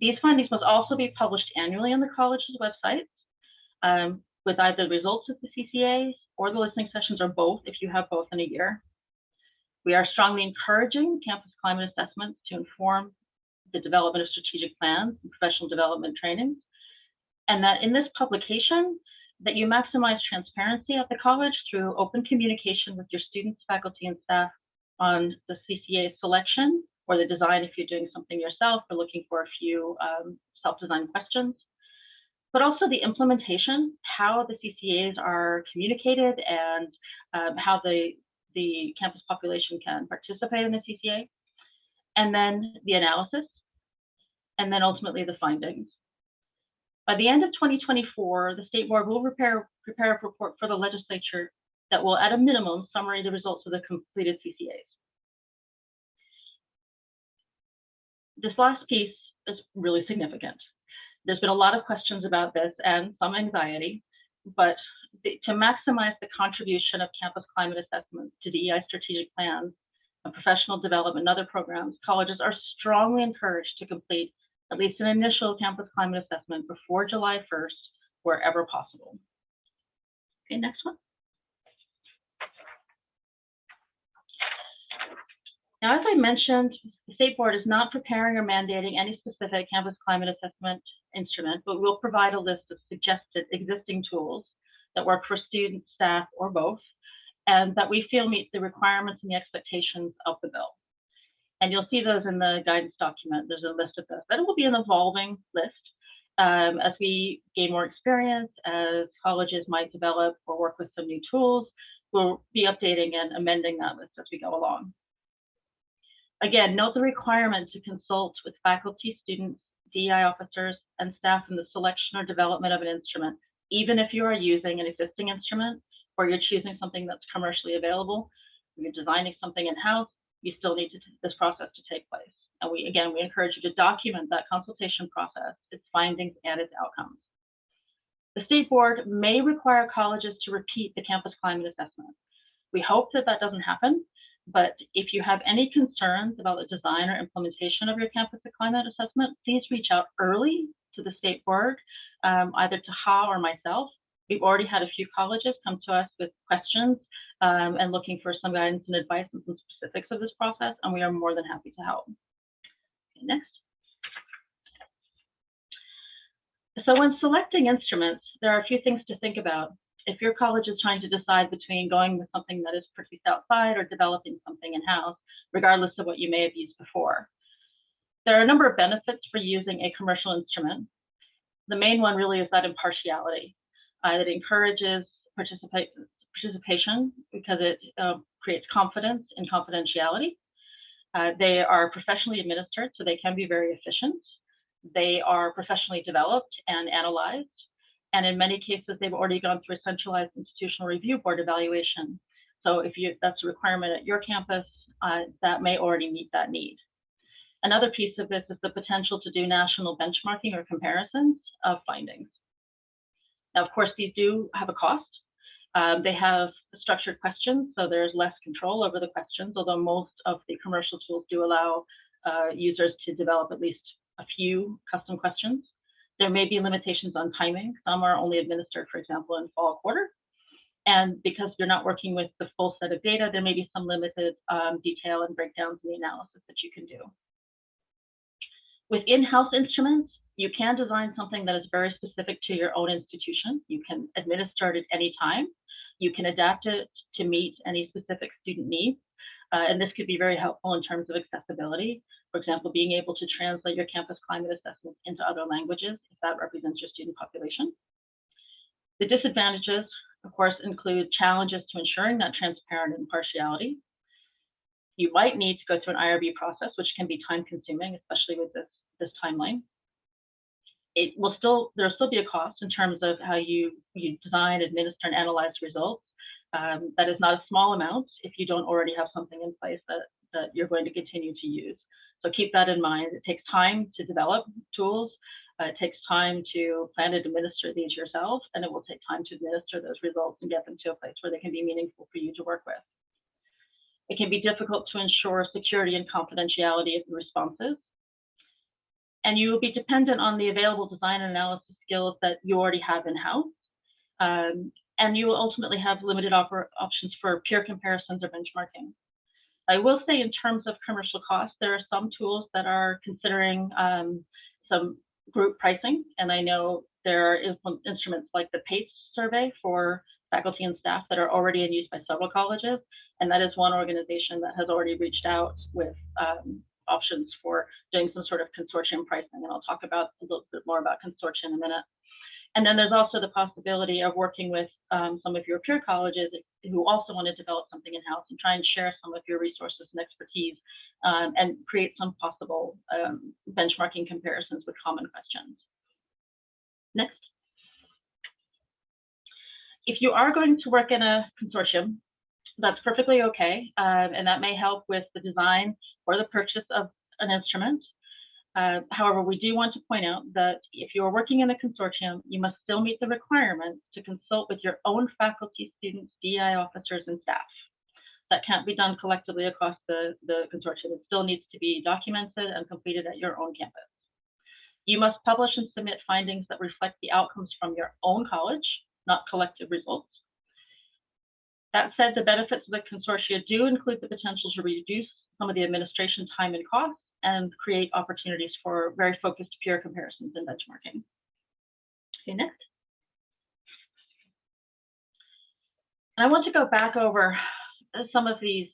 These findings must also be published annually on the college's websites. Um, with either the results of the CCAs or the listening sessions or both if you have both in a year. We are strongly encouraging campus climate assessments to inform the development of strategic plans and professional development trainings. And that in this publication, that you maximize transparency at the college through open communication with your students, faculty, and staff on the CCA selection or the design if you're doing something yourself or looking for a few um, self-designed questions but also the implementation, how the CCAs are communicated and um, how the, the campus population can participate in the CCA, and then the analysis, and then ultimately the findings. By the end of 2024, the state board will prepare, prepare a report for the legislature that will, at a minimum, summary the results of the completed CCAs. This last piece is really significant. There's been a lot of questions about this and some anxiety, but the, to maximize the contribution of campus climate assessments to DEI strategic plans and professional development and other programs, colleges are strongly encouraged to complete at least an initial campus climate assessment before July 1st, wherever possible. Okay, next one. Now, as I mentioned, the state board is not preparing or mandating any specific campus climate assessment instrument, but we'll provide a list of suggested existing tools that work for students, staff, or both, and that we feel meet the requirements and the expectations of the bill. And you'll see those in the guidance document. There's a list of those, but it will be an evolving list. Um, as we gain more experience, as colleges might develop or work with some new tools, we'll be updating and amending that list as we go along. Again, note the requirement to consult with faculty, students, DEI officers, and staff in the selection or development of an instrument, even if you are using an existing instrument or you're choosing something that's commercially available, you're designing something in-house, you still need to, this process to take place. And we, again, we encourage you to document that consultation process, its findings and its outcomes. The state board may require colleges to repeat the campus climate assessment. We hope that that doesn't happen, but if you have any concerns about the design or implementation of your campus climate assessment, please reach out early to the state board, um, either to Ha or myself. We've already had a few colleges come to us with questions um, and looking for some guidance and advice on some specifics of this process, and we are more than happy to help. Okay, next. So when selecting instruments, there are a few things to think about. If your college is trying to decide between going with something that is produced outside or developing something in-house, regardless of what you may have used before. There are a number of benefits for using a commercial instrument. The main one really is that impartiality. Uh, it encourages participate, participation because it uh, creates confidence in confidentiality. Uh, they are professionally administered, so they can be very efficient. They are professionally developed and analyzed. And in many cases, they've already gone through a centralized institutional review board evaluation. So if you that's a requirement at your campus, uh, that may already meet that need. Another piece of this is the potential to do national benchmarking or comparisons of findings. Now, of course, these do have a cost. Um, they have structured questions, so there's less control over the questions, although most of the commercial tools do allow uh, users to develop at least a few custom questions. There may be limitations on timing. Some are only administered, for example, in fall quarter. And because you're not working with the full set of data, there may be some limited um, detail and breakdowns in the analysis that you can do. With in-house instruments, you can design something that is very specific to your own institution. You can administer it at any time. You can adapt it to meet any specific student needs. Uh, and this could be very helpful in terms of accessibility. For example, being able to translate your campus climate assessment into other languages if that represents your student population. The disadvantages, of course, include challenges to ensuring that transparent impartiality. You might need to go through an IRB process, which can be time consuming, especially with this, this timeline. It will still, there'll still be a cost in terms of how you, you design, administer, and analyze results. Um, that is not a small amount if you don't already have something in place that, that you're going to continue to use. So keep that in mind. It takes time to develop tools. Uh, it takes time to plan and administer these yourself, and it will take time to administer those results and get them to a place where they can be meaningful for you to work with. It can be difficult to ensure security and confidentiality of the responses. And you will be dependent on the available design and analysis skills that you already have in-house. Um, and you will ultimately have limited options for peer comparisons or benchmarking. I will say in terms of commercial costs, there are some tools that are considering um, some group pricing, and I know there are instruments like the PACE survey for faculty and staff that are already in use by several colleges, and that is one organization that has already reached out with um, options for doing some sort of consortium pricing, and I'll talk about a little bit more about consortium in a minute. And then there's also the possibility of working with um, some of your peer colleges who also want to develop something in-house and try and share some of your resources and expertise um, and create some possible um, benchmarking comparisons with common questions. Next. If you are going to work in a consortium, that's perfectly okay, um, and that may help with the design or the purchase of an instrument. Uh, however, we do want to point out that if you are working in a consortium, you must still meet the requirements to consult with your own faculty, students, DI officers, and staff. That can't be done collectively across the, the consortium. It still needs to be documented and completed at your own campus. You must publish and submit findings that reflect the outcomes from your own college, not collective results. That said, the benefits of the consortia do include the potential to reduce some of the administration time and costs and create opportunities for very focused peer comparisons and benchmarking. Okay, next. And I want to go back over some of these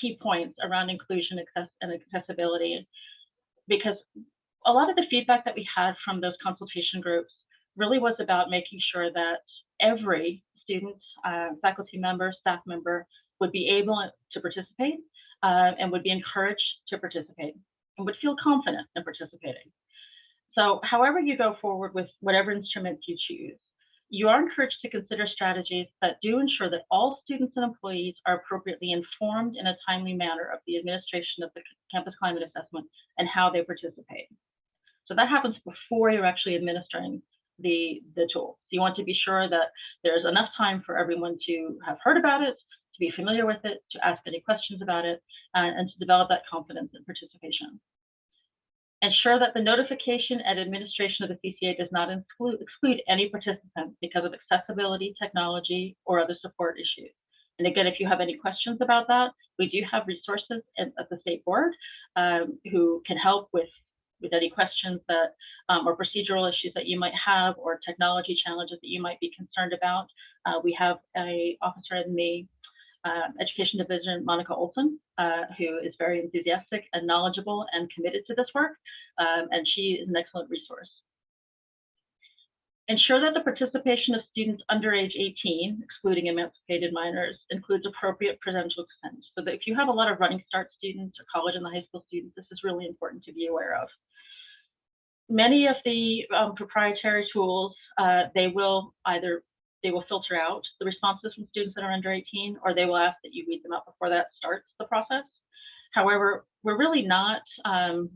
key points around inclusion and accessibility, because a lot of the feedback that we had from those consultation groups really was about making sure that every student, uh, faculty member, staff member would be able to participate uh, and would be encouraged to participate would feel confident in participating. So however you go forward with whatever instruments you choose, you are encouraged to consider strategies that do ensure that all students and employees are appropriately informed in a timely manner of the administration of the campus climate assessment and how they participate. So that happens before you're actually administering the, the tool. So you want to be sure that there's enough time for everyone to have heard about it, to be familiar with it, to ask any questions about it, uh, and to develop that confidence in participation. Ensure that the notification and administration of the CCA does not exclude, exclude any participant because of accessibility, technology, or other support issues. And again, if you have any questions about that, we do have resources at, at the state board um, who can help with, with any questions that um, or procedural issues that you might have or technology challenges that you might be concerned about. Uh, we have a officer in the uh, Education Division, Monica Olson, uh, who is very enthusiastic and knowledgeable and committed to this work, um, and she is an excellent resource. Ensure that the participation of students under age 18, excluding emancipated minors, includes appropriate parental consent. So that if you have a lot of running start students or college and the high school students, this is really important to be aware of. Many of the um, proprietary tools, uh, they will either they will filter out the responses from students that are under 18, or they will ask that you read them out before that starts the process. However, we're really not um,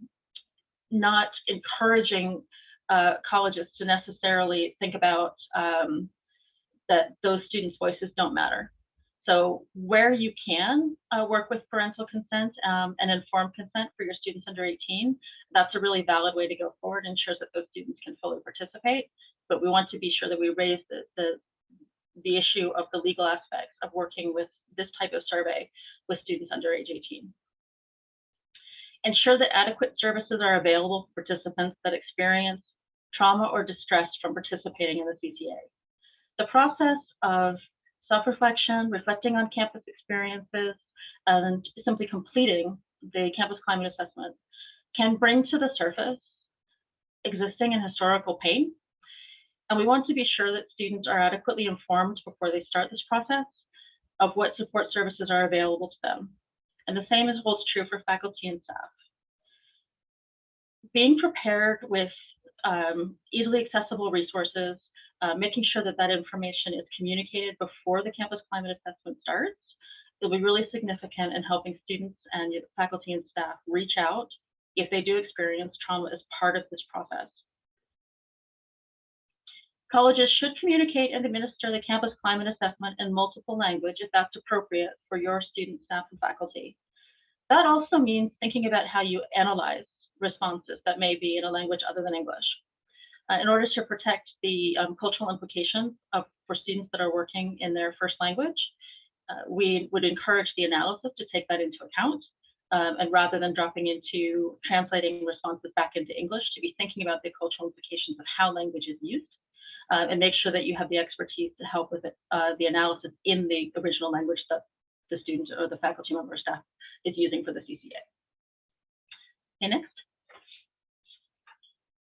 not encouraging uh, colleges to necessarily think about um, that those students' voices don't matter. So where you can uh, work with parental consent um, and informed consent for your students under 18, that's a really valid way to go forward, ensures that those students can fully participate. But we want to be sure that we raise the, the, the issue of the legal aspects of working with this type of survey with students under age 18. Ensure that adequate services are available for participants that experience trauma or distress from participating in the CCA. The process of self-reflection, reflecting on campus experiences, and simply completing the campus climate assessment can bring to the surface existing and historical pain and we want to be sure that students are adequately informed before they start this process of what support services are available to them. And the same is holds true for faculty and staff. Being prepared with um, easily accessible resources, uh, making sure that that information is communicated before the campus climate assessment starts, will be really significant in helping students and faculty and staff reach out if they do experience trauma as part of this process. Colleges should communicate and administer the campus climate assessment in multiple language if that's appropriate for your students, staff, and faculty. That also means thinking about how you analyze responses that may be in a language other than English. Uh, in order to protect the um, cultural implications of, for students that are working in their first language, uh, we would encourage the analysis to take that into account. Um, and rather than dropping into translating responses back into English, to be thinking about the cultural implications of how language is used uh, and make sure that you have the expertise to help with it, uh, the analysis in the original language that the student or the faculty member or staff is using for the CCA. Okay, next.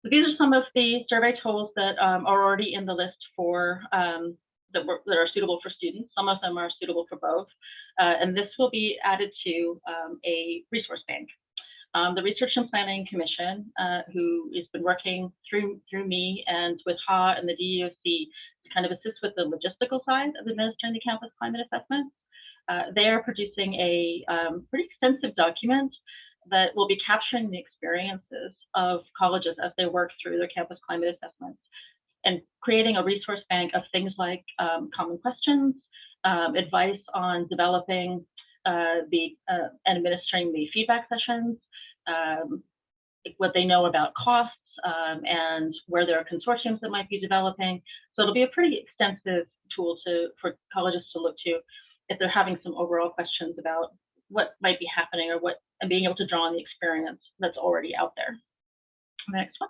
So these are some of the survey tools that um, are already in the list for um, that, were, that, are suitable for students. Some of them are suitable for both. Uh, and this will be added to um, a resource bank. Um, the Research and Planning Commission, uh, who has been working through through me and with Ha and the DEOC to kind of assist with the logistical side of administering the campus climate assessment. Uh, they are producing a um, pretty extensive document that will be capturing the experiences of colleges as they work through their campus climate assessments and creating a resource bank of things like um, common questions, um, advice on developing the uh, administering the feedback sessions, um, what they know about costs, um, and where there are consortiums that might be developing. So it'll be a pretty extensive tool to for colleges to look to if they're having some overall questions about what might be happening or what and being able to draw on the experience that's already out there. Next one.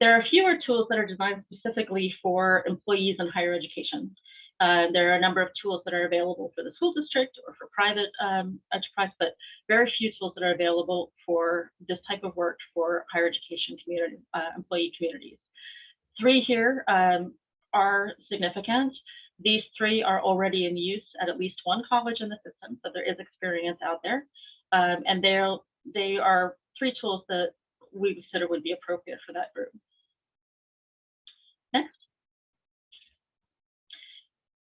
There are fewer tools that are designed specifically for employees in higher education. Uh, there are a number of tools that are available for the school district or for private um, enterprise, but very few tools that are available for this type of work for higher education community, uh, employee communities. Three here um, are significant. These three are already in use at at least one college in the system, so there is experience out there. Um, and they're, they are three tools that we consider would be appropriate for that group. Next.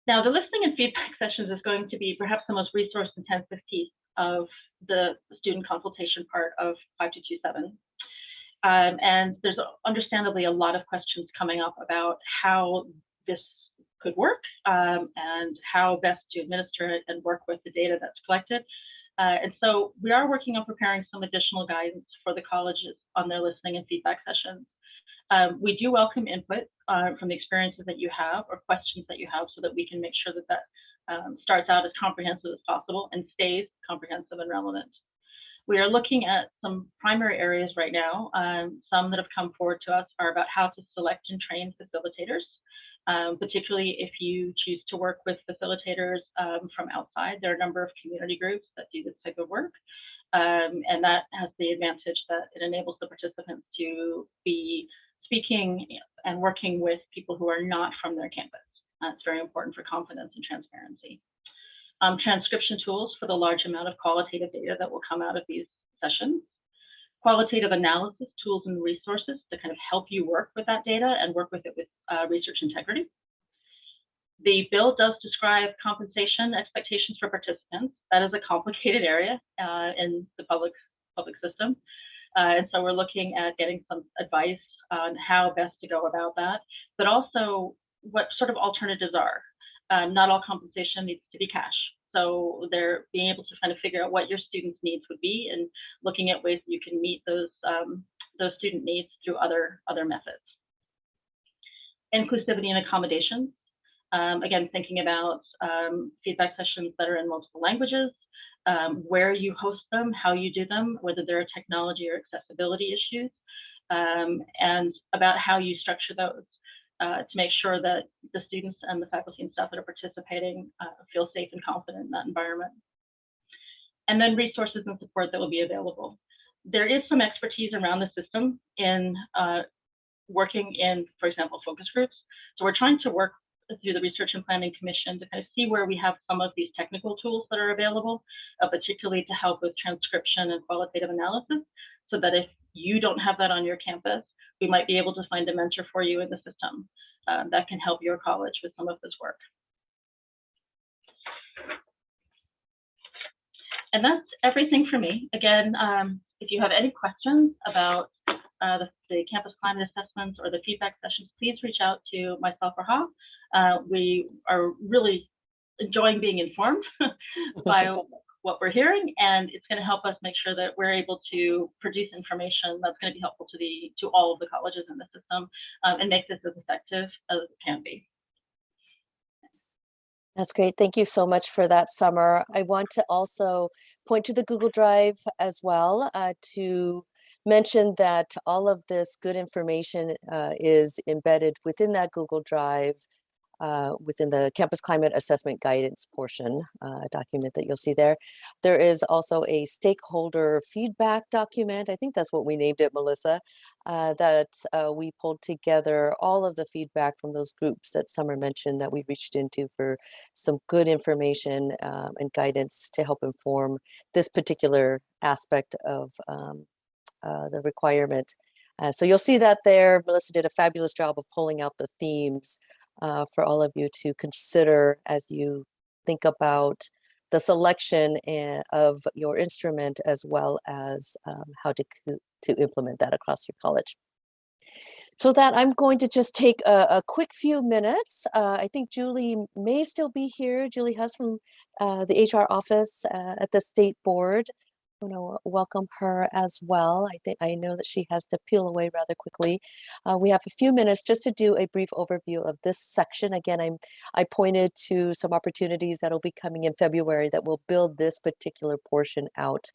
Now, the listening and feedback sessions is going to be perhaps the most resource intensive piece of the student consultation part of 5227. Um, and there's understandably a lot of questions coming up about how this could work um, and how best to administer it and work with the data that's collected. Uh, and so we are working on preparing some additional guidance for the colleges on their listening and feedback sessions. Um, we do welcome input uh, from the experiences that you have or questions that you have so that we can make sure that that um, starts out as comprehensive as possible and stays comprehensive and relevant. We are looking at some primary areas right now. Um, some that have come forward to us are about how to select and train facilitators, um, particularly if you choose to work with facilitators um, from outside. There are a number of community groups that do this type of work. Um, and that has the advantage that it enables the participants to be speaking and working with people who are not from their campus. That's very important for confidence and transparency. Um, transcription tools for the large amount of qualitative data that will come out of these sessions. Qualitative analysis tools and resources to kind of help you work with that data and work with it with uh, research integrity. The bill does describe compensation expectations for participants. That is a complicated area uh, in the public, public system. Uh, and so we're looking at getting some advice on how best to go about that, but also what sort of alternatives are. Um, not all compensation needs to be cash. So they're being able to kind of figure out what your students' needs would be and looking at ways you can meet those um, those student needs through other other methods. Inclusivity and accommodations. Um, again, thinking about um, feedback sessions that are in multiple languages, um, where you host them, how you do them, whether there are technology or accessibility issues, um, and about how you structure those uh, to make sure that the students and the faculty and staff that are participating uh, feel safe and confident in that environment. And then resources and support that will be available. There is some expertise around the system in uh, working in, for example, focus groups. So we're trying to work through the Research and Planning Commission to kind of see where we have some of these technical tools that are available, uh, particularly to help with transcription and qualitative analysis, so that if you don't have that on your campus, we might be able to find a mentor for you in the system uh, that can help your college with some of this work. And that's everything for me. Again, um, if you have any questions about uh, the, the, campus climate assessments or the feedback sessions, please reach out to myself or Ha. Uh, we are really enjoying being informed by what we're hearing, and it's going to help us make sure that we're able to produce information that's going to be helpful to the to all of the colleges in the system um, and make this as effective as it can be. That's great. Thank you so much for that, Summer. I want to also point to the Google Drive as well uh, to mention that all of this good information uh, is embedded within that Google Drive uh, within the campus climate assessment guidance portion uh, document that you'll see there. There is also a stakeholder feedback document. I think that's what we named it, Melissa, uh, that uh, we pulled together all of the feedback from those groups that Summer mentioned that we reached into for some good information um, and guidance to help inform this particular aspect of um, uh, the requirement. Uh, so you'll see that there. Melissa did a fabulous job of pulling out the themes uh, for all of you to consider as you think about the selection of your instrument as well as um, how to, to implement that across your college. So that I'm going to just take a, a quick few minutes. Uh, I think Julie may still be here. Julie has from uh, the HR office uh, at the state board. Want to welcome her as well. I think I know that she has to peel away rather quickly. Uh, we have a few minutes just to do a brief overview of this section. Again, I'm I pointed to some opportunities that will be coming in February that will build this particular portion out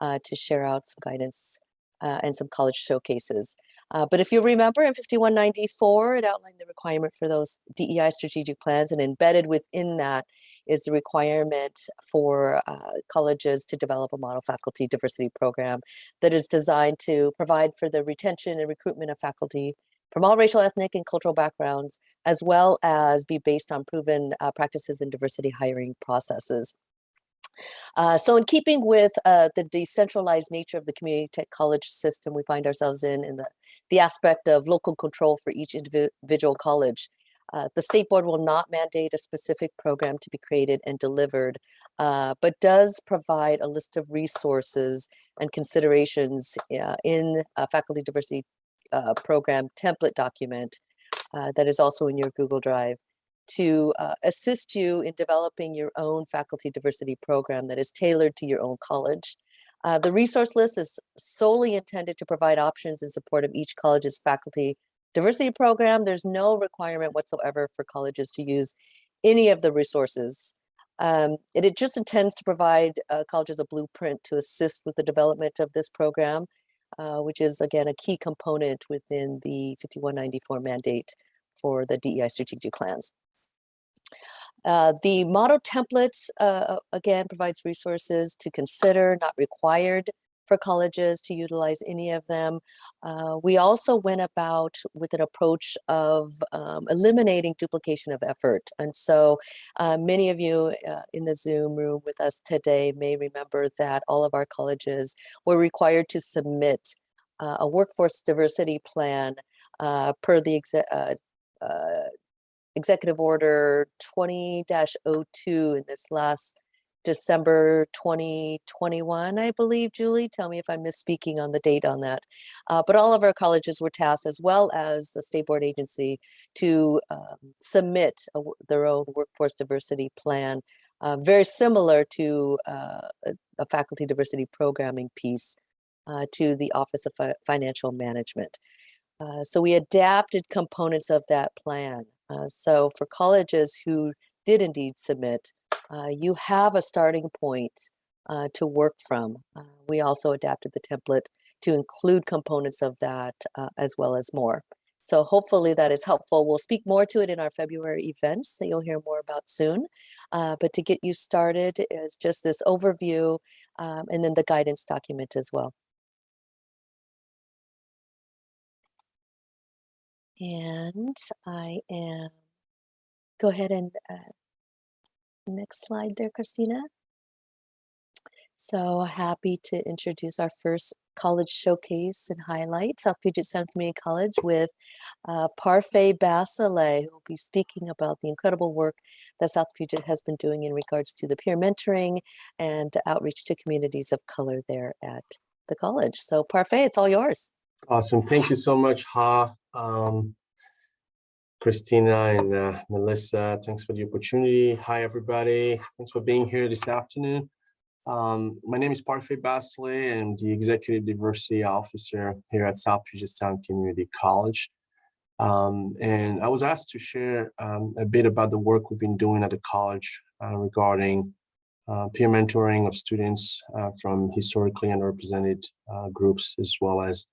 uh, to share out some guidance uh, and some college showcases. Uh, but if you remember in 5194, it outlined the requirement for those DEI strategic plans and embedded within that is the requirement for uh, colleges to develop a model faculty diversity program that is designed to provide for the retention and recruitment of faculty from all racial, ethnic, and cultural backgrounds, as well as be based on proven uh, practices in diversity hiring processes. Uh, so in keeping with uh, the decentralized nature of the community tech college system we find ourselves in, in the, the aspect of local control for each individual college, uh, the state board will not mandate a specific program to be created and delivered, uh, but does provide a list of resources and considerations uh, in a faculty diversity uh, program template document that is also in your Google Drive to uh, assist you in developing your own faculty diversity program that is tailored to your own college. Uh, the resource list is solely intended to provide options in support of each college's faculty diversity program. There's no requirement whatsoever for colleges to use any of the resources. Um, it, it just intends to provide uh, colleges a blueprint to assist with the development of this program, uh, which is again a key component within the 5194 mandate for the DEI strategic plans. Uh, the model template, uh, again, provides resources to consider, not required for colleges to utilize any of them. Uh, we also went about with an approach of um, eliminating duplication of effort. And so uh, many of you uh, in the Zoom room with us today may remember that all of our colleges were required to submit uh, a workforce diversity plan per the executive order 20-02 in this last December 2021, I believe, Julie. Tell me if I'm misspeaking on the date on that. Uh, but all of our colleges were tasked, as well as the state board agency, to um, submit a, their own workforce diversity plan, uh, very similar to uh, a, faculty diversity programming piece uh, to the Office of Fi Financial Management. Uh, so we adapted components of that plan. Uh, so for colleges who did indeed submit, uh, you have a starting point uh, to work from. Uh, we also adapted the template to include components of that uh, as well as more. So hopefully that is helpful. We'll speak more to it in our February events that you'll hear more about soon. Uh, but to get you started is just this overview um, and then the guidance document as well. And I am, go ahead and uh, next slide there, Christina. So happy to introduce our first college showcase and highlight, South Puget Sound Community College with uh, Parfait Basile, who will be speaking about the incredible work that South Puget has been doing in regards to the peer mentoring and outreach to communities of color there at the college. So Parfait, it's all yours. Awesome. Thank you so much, Ha. Um, Christina and uh, Melissa, thanks for the opportunity. Hi, everybody. Thanks for being here this afternoon. Um, my name is Parfait Basile. I'm the Executive Diversity Officer here at South Puget Sound Community College. Um, and I was asked to share um, a bit about the work we've been doing at the college uh, regarding uh, peer mentoring of students uh, from historically underrepresented uh, groups, as well as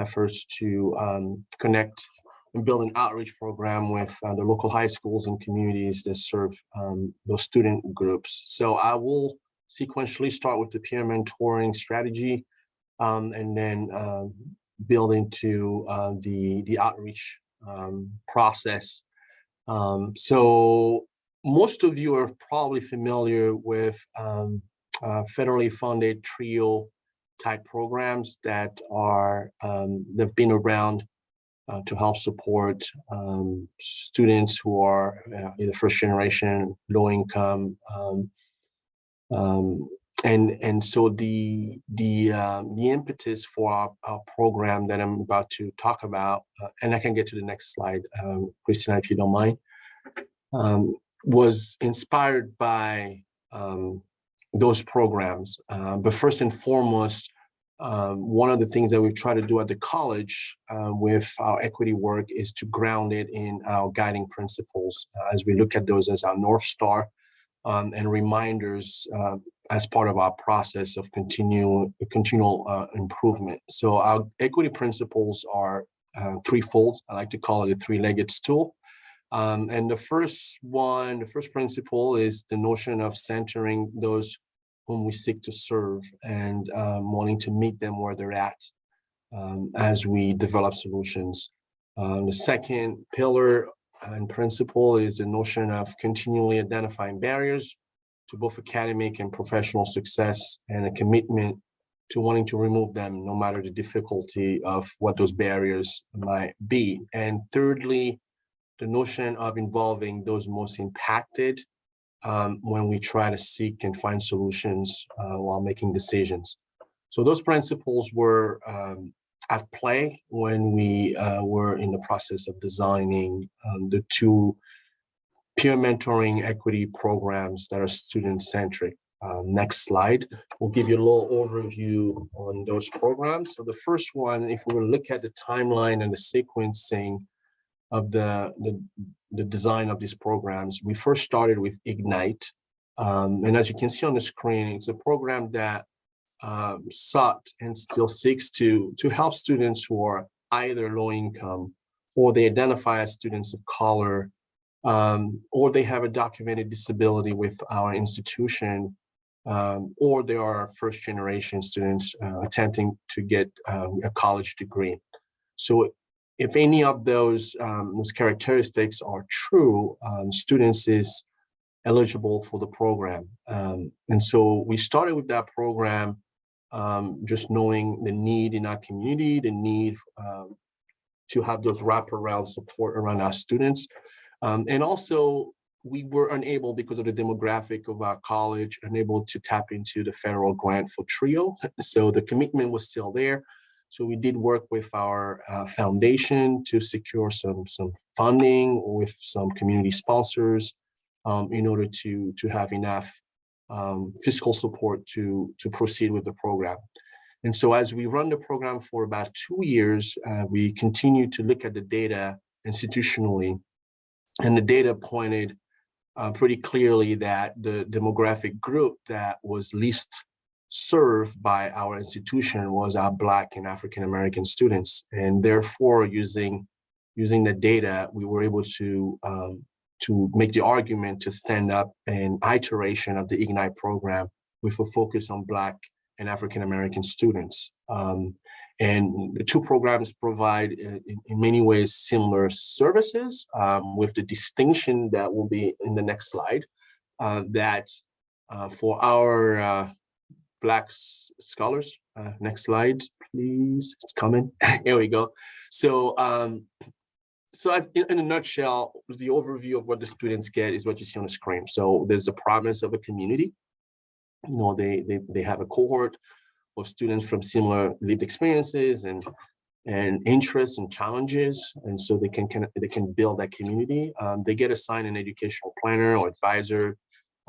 efforts to um, connect and build an outreach program with uh, the local high schools and communities that serve um, those student groups. So I will sequentially start with the peer mentoring strategy um, and then uh, build into uh, the, the outreach um, process. Um, so most of you are probably familiar with um, uh, federally funded TRIO type programs that are, um, they've been around uh, to help support um, students who are uh, either first generation, low income, um, um, and and so the the um, the impetus for our, our, program that I'm about to talk about, uh, and I can get to the next slide, um, Christina, if you don't mind, um, was inspired by those programs. Uh, but first and foremost, um, one of the things that we try to do at the college uh, with our equity work is to ground it in our guiding principles uh, as we look at those as our North Star um, and reminders uh, as part of our process of continual continual uh, improvement. So our equity principles are uh, threefold. I like to call it a three-legged stool. Um, and the first one, the first principle is the notion of centering those whom we seek to serve and um, wanting to meet them where they're at um, as we develop solutions. Um, the second pillar and principle is the notion of continually identifying barriers to both academic and professional success and a commitment to wanting to remove them no matter the difficulty of what those barriers might be. And thirdly, the notion of involving those most impacted um, when we try to seek and find solutions uh, while making decisions. So those principles were um, at play when we uh, were in the process of designing um, the two peer mentoring equity programs that are student-centric. Uh, next slide, we'll give you a little overview on those programs. So the first one, if we look at the timeline and the sequencing of the, the, the design of these programs, we first started with Ignite. Um, and as you can see on the screen, it's a program that um, sought and still seeks to, to help students who are either low income or they identify as students of color um, or they have a documented disability with our institution um, or they are first generation students uh, attempting to get um, a college degree. So if any of those, um, those characteristics are true, um, students is eligible for the program. Um, and so we started with that program um, just knowing the need in our community, the need um, to have those wraparound support around our students. Um, and also we were unable because of the demographic of our college, unable to tap into the federal grant for TRIO. So the commitment was still there. So we did work with our uh, foundation to secure some, some funding with some community sponsors um, in order to, to have enough um, fiscal support to, to proceed with the program. And so as we run the program for about two years, uh, we continue to look at the data institutionally. And the data pointed uh, pretty clearly that the demographic group that was least served by our institution was our Black and African American students. And therefore, using, using the data, we were able to um, to make the argument to stand up an iteration of the Ignite program with a focus on Black and African American students. Um, and the two programs provide, uh, in, in many ways, similar services um, with the distinction that will be in the next slide, uh, that uh, for our uh, Black scholars, uh, next slide, please, it's coming, here we go. So um, so as in, in, a nutshell, the overview of what the students get is what you see on the screen. So there's a promise of a community. You know, they they they have a cohort of students from similar lived experiences and and interests and challenges, and so they can, can they can build that community. Um, they get assigned an educational planner or advisor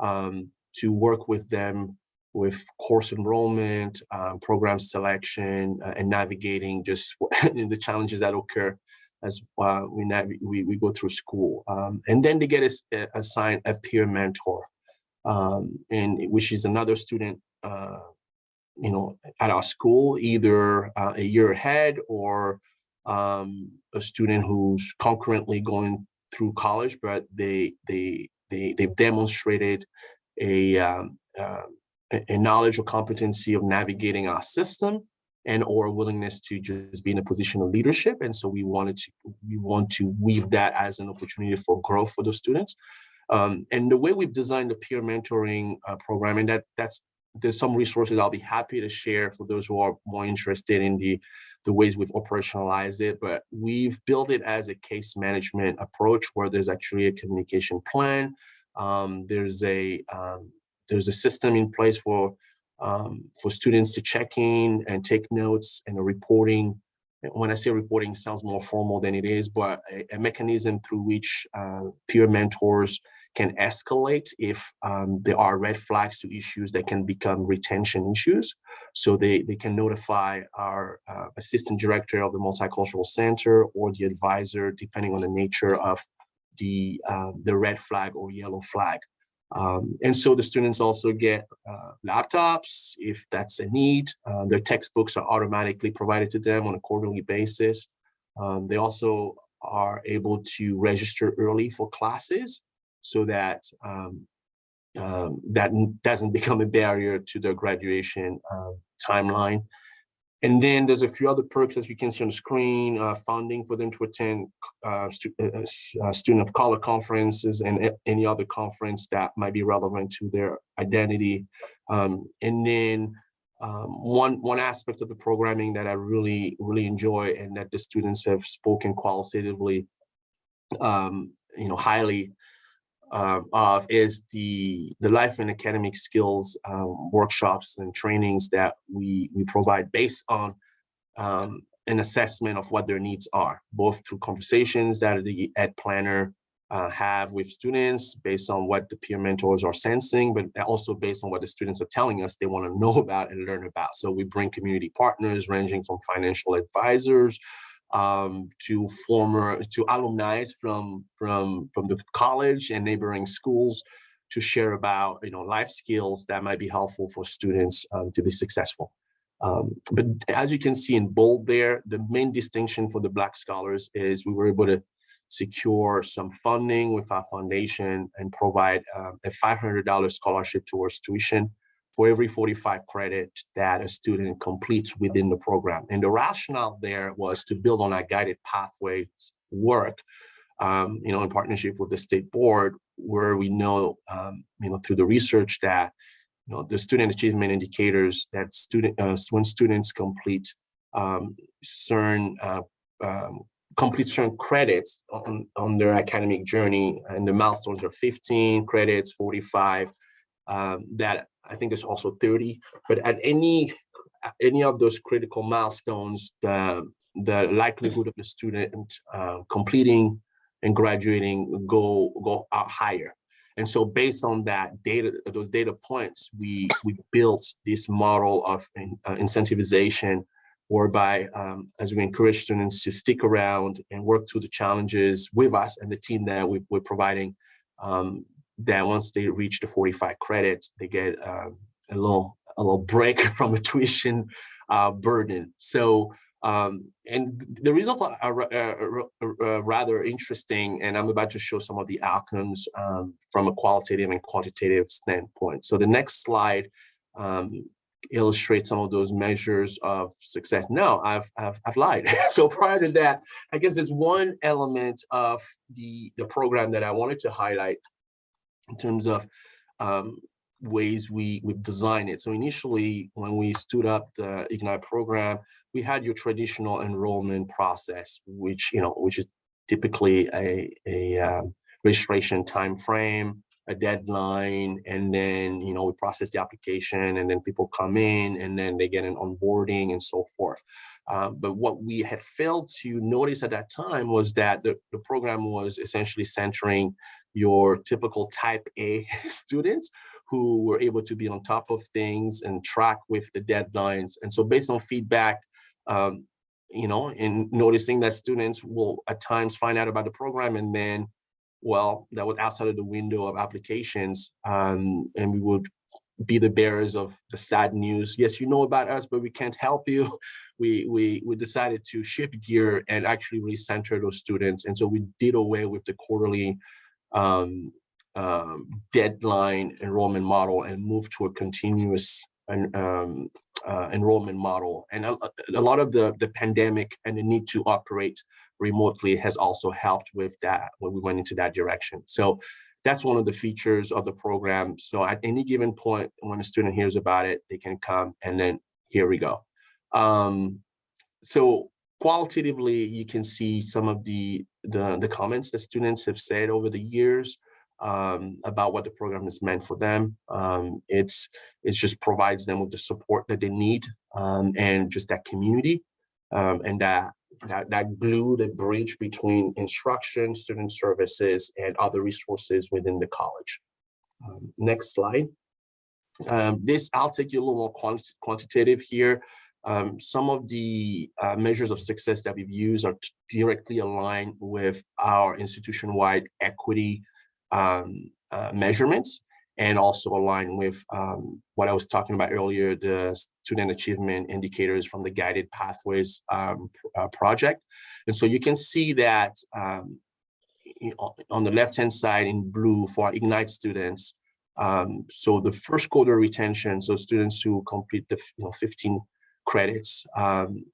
um, to work with them with course enrollment, um, program selection, uh, and navigating just the challenges that occur as uh, we, we, we go through school. Um, and then they get a, assigned a peer mentor, um, and which is another student, uh, you know, at our school, either uh, a year ahead or um, a student who's concurrently going through college, but they they they they've demonstrated a um, uh, a knowledge or competency of navigating our system and or willingness to just be in a position of leadership. And so we wanted to, we want to weave that as an opportunity for growth for those students. Um, and the way we've designed the peer mentoring uh, program, and that that's there's some resources I'll be happy to share for those who are more interested in the the ways we've operationalized it, but we've built it as a case management approach where there's actually a communication plan. Um, there's a um, there's a system in place for um, for students to check in and take notes and reporting. When I say reporting, sounds more formal than it is, but a, a mechanism through which uh, peer mentors can escalate if um, there are red flags to issues that can become retention issues. So they, they can notify our uh, assistant director of the multicultural center or the advisor, depending on the nature of the, uh, the red flag or yellow flag. Um, and so the students also get uh, laptops if that's a need. Uh, their textbooks are automatically provided to them on a quarterly basis. Um, they also are able to register early for classes so that um, um, that doesn't become a barrier to their graduation um, timeline. And then there's a few other perks, as you can see on the screen, uh, funding for them to attend uh, stu- uh, uh, uh, student of color conferences and any other conference that might be relevant to their identity. Um, and then um, one one aspect of the programming that I really really enjoy and that the students have spoken qualitatively, um, you know, highly um, of is the the life and academic skills um, workshops and trainings that we we provide based on um, an assessment of what their needs are, both through conversations that the ed planner uh, have with students based on what the peer mentors are sensing, but also based on what the students are telling us they want to know about and learn about. So we bring community partners ranging from financial advisors um, to former to alumni from from from the college and neighboring schools to share about you know life skills that might be helpful for students um, to be successful. Um, but as you can see in bold there, the main distinction for the Black scholars is we were able to secure some funding with our foundation and provide um, a $500 scholarship towards tuition for every 45 credit that a student completes within the program. And the rationale there was to build on our guided pathways work, um, you know, in partnership with the state board, where we know, um, you know, through the research that, you know, the student achievement indicators that student, uh, when students complete um, certain, uh, um, complete credits on, on their academic journey, and the milestones are 15 credits, 45, um, that I think it's also 30, but at any any of those critical milestones, the the likelihood of the student uh, completing and graduating go go out higher. And so based on that data, those data points, we we built this model of uh, incentivization whereby um, as we encourage students to stick around and work through the challenges with us and the team that we, we're providing, um, that once they reach the 45 credits, they get uh, a little a little break from the tuition uh, burden. So um, and the results are, are, are, are, rather interesting, and I'm about to show some of the outcomes um, from a qualitative and quantitative standpoint. So the next slide um, illustrates some of those measures of success. No, I've, I've, I've lied. so prior to that, I guess there's one element of the, the program that I wanted to highlight in terms of um, ways we we design it. So initially, when we stood up the Ignite program, we had your traditional enrollment process, which you know, which is typically a a um, registration time frame, a deadline, and then you know we process the application, and then people come in, and then they get an onboarding and so forth. Um, but what we had failed to notice at that time was that the, the program was essentially centering your typical type A students who were able to be on top of things and track with the deadlines. And so based on feedback, um, you know, in noticing that students will at times find out about the program and then, well, that was outside of the window of applications um, and we would be the bearers of the sad news. Yes, you know about us, but we can't help you. We, we, we decided to shift gear and actually recenter those students. And so we did away with the quarterly um, um, deadline enrollment model and move to a continuous um, uh, enrollment model. And a, a, lot of the, the pandemic and the need to operate remotely has also helped with that when we went into that direction. So that's one of the features of the program. So at any given point, when a student hears about it, they can come and then here we go. Um, so qualitatively, you can see some of the, the, the comments that students have said over the years um, about what the program is meant for them. Um, it's it just provides them with the support that they need um, and just that community um, and that, that that glue, the bridge between instruction, student services, and other resources within the college. Um, next slide. Um, this I'll take you a little more quant quantitative here. Um, some of the uh, measures of success that we've used are directly aligned with our institution-wide equity um, uh, measurements. and also aligned with um, what I was talking about earlier, the student achievement indicators from the Guided Pathways um, uh, project. And so you can see that um, on the left-hand side in blue for Ignite students. Um, so the first quarter retention, so students who complete the you know 15 credits, um,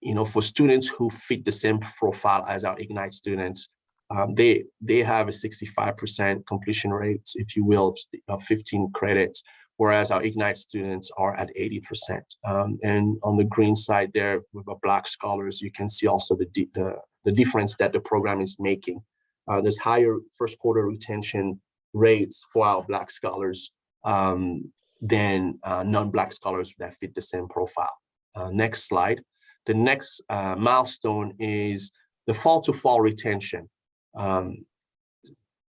you know, for students who fit the same profile as our Ignite students, um, they they have a 65% completion rate, if you will, of 15 credits, whereas our Ignite students are at 80%. Um, and on the green side there with our Black scholars, you can see also the, the, the difference that the program is making. Uh, there's higher first quarter retention rates for our Black scholars um, than uh, non-Black scholars that fit the same profile. Uh, next slide. The next uh, milestone is the fall to fall retention. Um,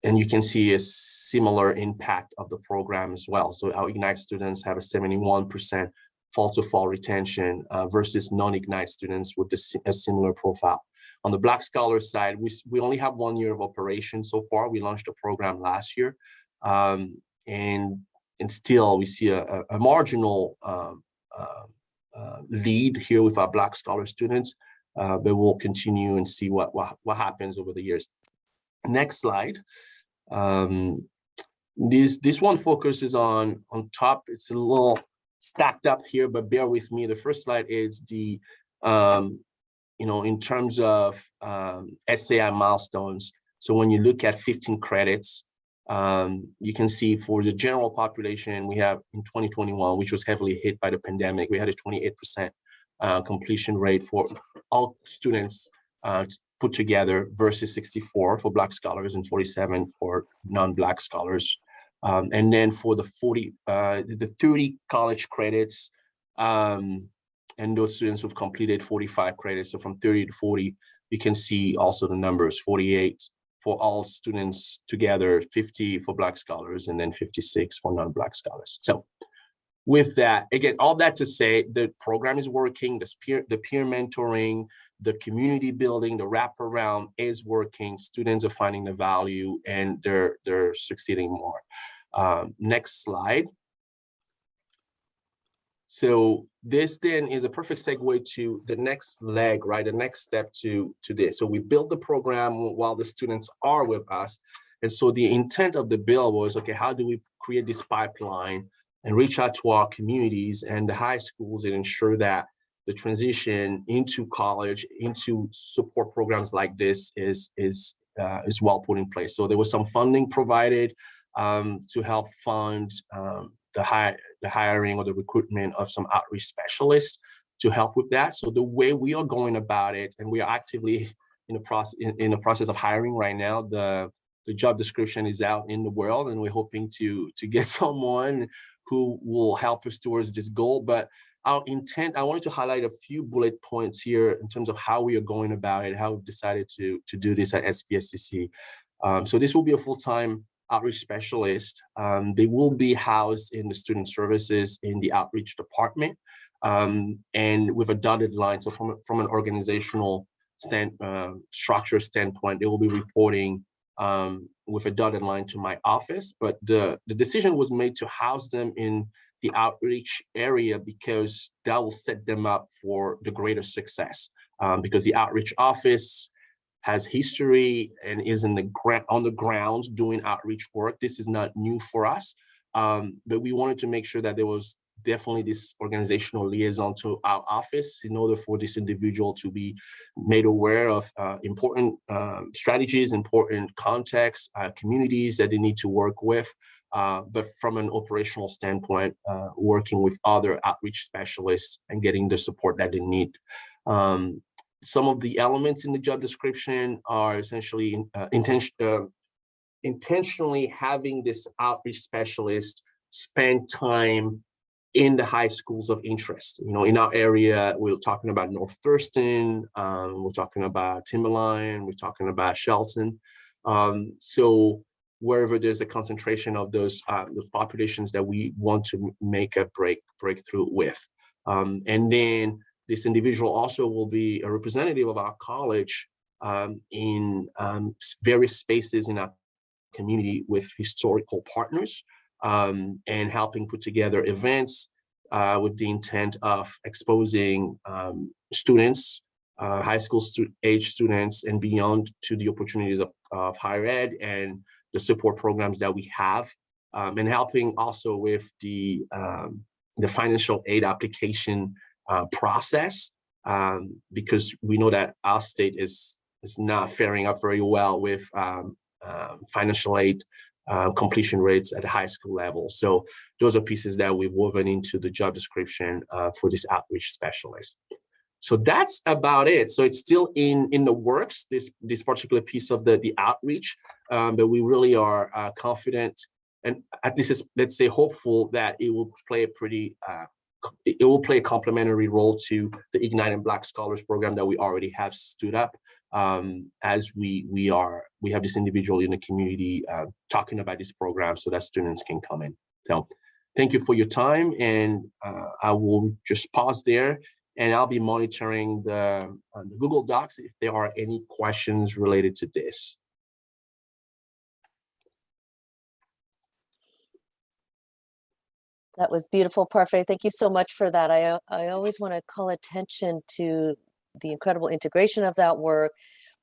and you can see a similar impact of the program as well. So our Ignite students have a 71% fall to fall retention uh, versus non-Ignite students with a similar profile. On the Black Scholar side, we, we only have one year of operation so far. We launched a program last year. Um, and, and still we see a, a, a marginal um, uh, uh, lead here with our Black Scholar students, uh, but we'll continue and see what, what, what happens over the years. Next slide. Um, this this one focuses on on top. It's a little stacked up here, but bear with me. The first slide is the um, you know in terms of um, SAI milestones. So when you look at 15 credits, um, you can see for the general population, we have in 2021, which was heavily hit by the pandemic, we had a 28% uh, completion rate for all students uh, put together versus 64 for Black scholars and 47 for non-Black scholars. Um, and then for the 40, uh, the 30 college credits, um, and those students who've completed 45 credits, so from 30 to 40, you can see also the numbers, 48 for all students together, 50 for Black scholars, and then 56 for non-Black scholars. So with that, again, all that to say, the program is working, the peer, the peer mentoring, the community building, the wraparound is working. Students are finding the value and they're they're succeeding more. Um, next slide. So this then is a perfect segue to the next leg, right? The next step to, to this. So we build the program while the students are with us. And so the intent of the bill was, okay, how do we create this pipeline and reach out to our communities and the high schools and ensure that the transition into college, into support programs like this is, is, uh, is well put in place. So there was some funding provided um, to help fund um, the, hire, the hiring or the recruitment of some outreach specialists to help with that. So the way we are going about it, and we are actively in the process in, in the process of hiring right now, the the job description is out in the world, and we're hoping to to get someone who will help us towards this goal. But our intent, I wanted to highlight a few bullet points here in terms of how we are going about it, how we've decided to, to do this at SPSCC. Um, so this will be a full-time outreach specialist. Um, they will be housed in the student services in the outreach department um, and with a dotted line. So from, from an organizational stand, uh, structure standpoint, they will be reporting um, with a dotted line to my office, but the, the decision was made to house them in the outreach area because that will set them up for the greater success um, because the outreach office has history and is in the on the ground doing outreach work. This is not new for us, um, but we wanted to make sure that there was definitely this organizational liaison to our office in order for this individual to be made aware of uh, important uh, strategies, important contexts, uh, communities that they need to work with, uh, but from an operational standpoint, uh, working with other outreach specialists and getting the support that they need. Um, some of the elements in the job description are essentially uh, intention, uh, intentionally having this outreach specialist spend time in the high schools of interest. You know, in our area, we're talking about North Thurston, um, we're talking about Timberline, we're talking about Shelton. Um, so wherever there's a concentration of those, uh, those populations that we want to make a break breakthrough with. Um, and then this individual also will be a representative of our college um, in um, various spaces in our community with historical partners um, and helping put together events uh, with the intent of exposing um, students, uh, high school stu age students and beyond to the opportunities of, of higher ed and the support programs that we have um, and helping also with the um, the financial aid application uh, process um, because we know that our state is is not faring up very well with um, uh, financial aid uh, completion rates at the high school level. So those are pieces that we've woven into the job description uh, for this outreach specialist. So that's about it. So it's still in in the works, this this particular piece of the the outreach, um, but we really are uh, confident and at least is let's say hopeful that it will play a pretty uh, it will play a complementary role to the Ignite and Black Scholars program that we already have stood up um, as we we are we have this individual in the community uh, talking about this program so that students can come in. So thank you for your time and uh, I will just pause there and I'll be monitoring the, uh, the Google Docs if there are any questions related to this. That was beautiful, Parfait. Thank you so much for that. I, I always want to call attention to the incredible integration of that work,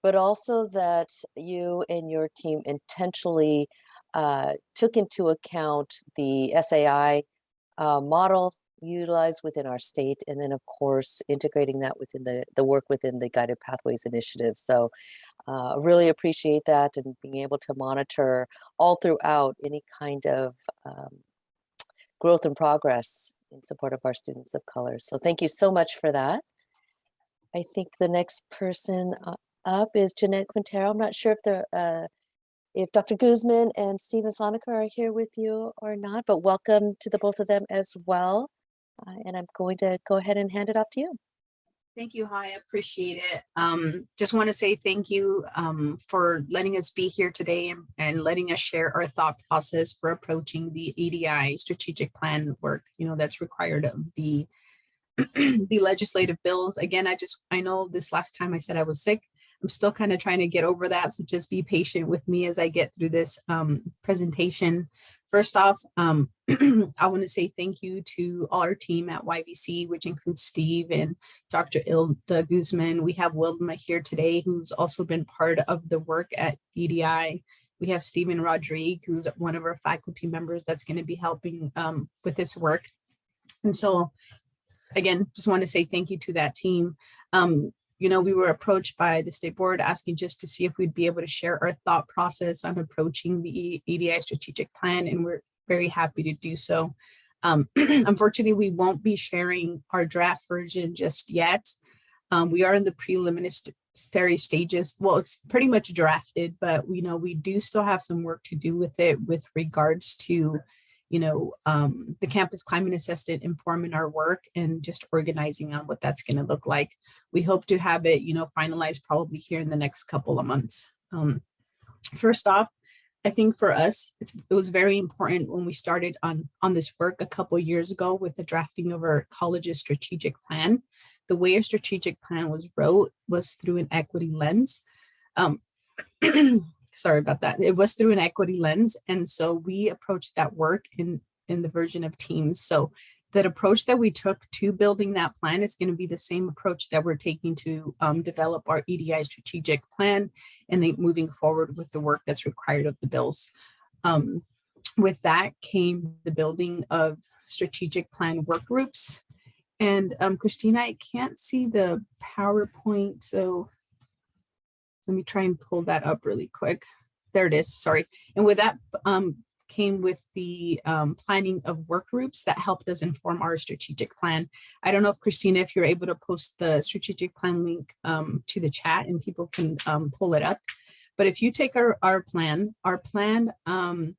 but also that you and your team intentionally uh, took into account the SAI uh, model utilized within our state, and then of course integrating that within the, the work within the Guided Pathways Initiative. So uh, really appreciate that and being able to monitor all throughout any kind of um, growth and progress in support of our students of color. So thank you so much for that. I think the next person uh, up is Jeanette Quintero. I'm not sure if the uh, if Dr. Guzman and Stephen Sonica are here with you or not, but welcome to the both of them as well. Uh, and I'm going to go ahead and hand it off to you. Thank you, Ha, I appreciate it. Um, just want to say thank you um, for letting us be here today and, and letting us share our thought process for approaching the EDI strategic plan work, you know, that's required of the, the legislative bills. Again, I just, I know this last time I said I was sick. I'm still kind of trying to get over that. So just be patient with me as I get through this um, presentation. First off, um, I want to say thank you to all our team at YVC, which includes Steve and Dr. Ilda Guzman. We have Wilma here today, who's also been part of the work at EDI. We have Stephen Rodrigue, who's one of our faculty members that's going to be helping um, with this work. And so, again, just want to say thank you to that team. Um, you know, we were approached by the state board asking just to see if we'd be able to share our thought process on approaching the EDI strategic plan, and we're very happy to do so. Um, unfortunately, we won't be sharing our draft version just yet. Um, we are in the preliminary stages. Well, it's pretty much drafted, but we know we do still have some work to do with it with regards to you know, um, the campus climate assessment informing our work and just organizing on what that's going to look like. We hope to have it, you know, finalized probably here in the next couple of months. Um, first off, I think for us, it was very important when we started on, on this work a couple years ago with the drafting of our college's strategic plan. The way a strategic plan was wrote was through an equity lens. Um, sorry about that. It was through an equity lens. And so we approached that work in, in the version of teams. So that approach that we took to building that plan is going to be the same approach that we're taking to um, develop our EDI strategic plan and then moving forward with the work that's required of the bills. Um, with that came the building of strategic plan work groups. And um, Christina, I can't see the PowerPoint, so let me try and pull that up really quick. There it is, sorry. And with that um, came with the um, planning of work groups that helped us inform our strategic plan. I don't know if Christina, if you're able to post the strategic plan link um, to the chat and people can um, pull it up. But if you take our, our plan, our plan um,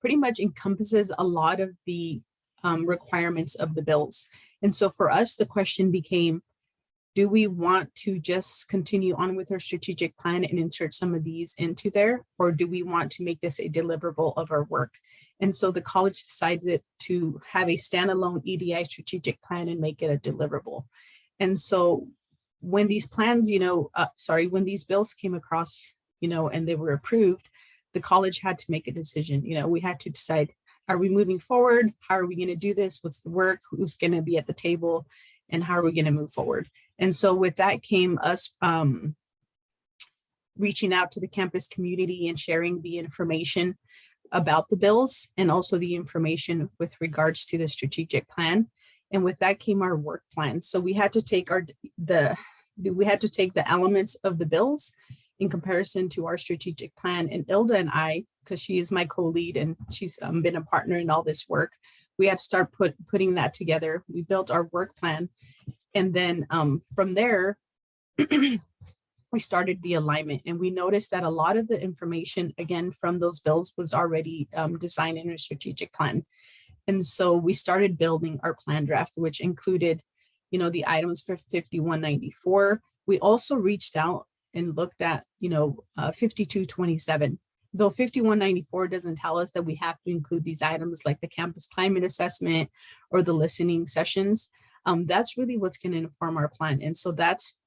pretty much encompasses a lot of the um, requirements of the bills. And so for us, the question became, do we want to just continue on with our strategic plan and insert some of these into there, or do we want to make this a deliverable of our work? And so the college decided to have a standalone EDI strategic plan and make it a deliverable. And so when these plans, you know, uh, sorry, when these bills came across, you know, and they were approved, the college had to make a decision. You know, we had to decide, are we moving forward? How are we going to do this? What's the work? Who's going to be at the table? And how are we going to move forward? And so with that came us um, reaching out to the campus community and sharing the information about the bills and also the information with regards to the strategic plan. And with that came our work plan. So we had to take our the we had to take the elements of the bills in comparison to our strategic plan. And Ilda and I, because she is my co-lead and she's um, been a partner in all this work, we had to start put, putting that together. We built our work plan. And then um, from there, we started the alignment and we noticed that a lot of the information, again, from those bills was already um, designed in a strategic plan. And so we started building our plan draft, which included, you know, the items for 5194. We also reached out and looked at, you know, uh, 5227. Though 5194 doesn't tell us that we have to include these items like the campus climate assessment or the listening sessions, um, that's really what's going to inform our plan. And so that's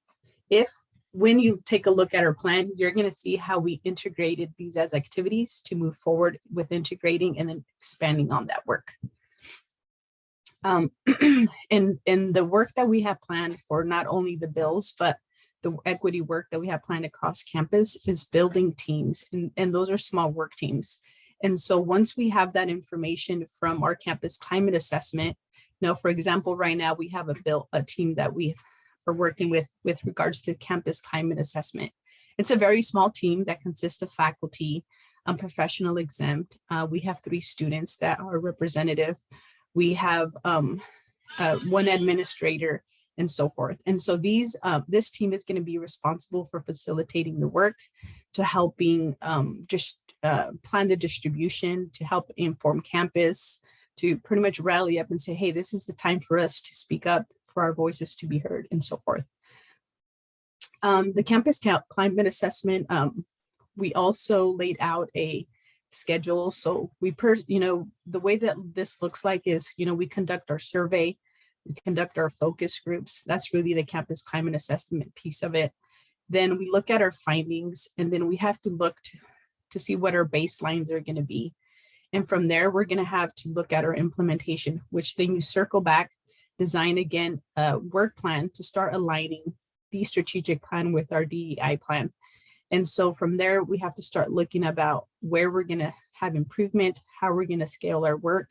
if when you take a look at our plan, you're going to see how we integrated these as activities to move forward with integrating and then expanding on that work. Um, and, and the work that we have planned for not only the bills, but the equity work that we have planned across campus is building teams and, and those are small work teams. And so once we have that information from our campus climate assessment, now, for example, right now we have a built a team that we are working with with regards to campus climate assessment. It's a very small team that consists of faculty, um, professional exempt. Uh, we have three students that are representative. We have um, uh, one administrator and so forth. And so these, uh, this team is going to be responsible for facilitating the work, to helping um, just uh, plan the distribution, to help inform campus, to pretty much rally up and say, hey, this is the time for us to speak up, for our voices to be heard and so forth. Um, the campus climate assessment, um, we also laid out a schedule. So we, per, you know, the way that this looks like is, you know, we conduct our survey, we conduct our focus groups. That's really the campus climate assessment piece of it. Then we look at our findings and then we have to look to, to see what our baselines are going to be. And from there, we're going to have to look at our implementation, which then you circle back, design again a work plan to start aligning the strategic plan with our DEI plan. And so from there, we have to start looking about where we're going to have improvement, how we're going to scale our work,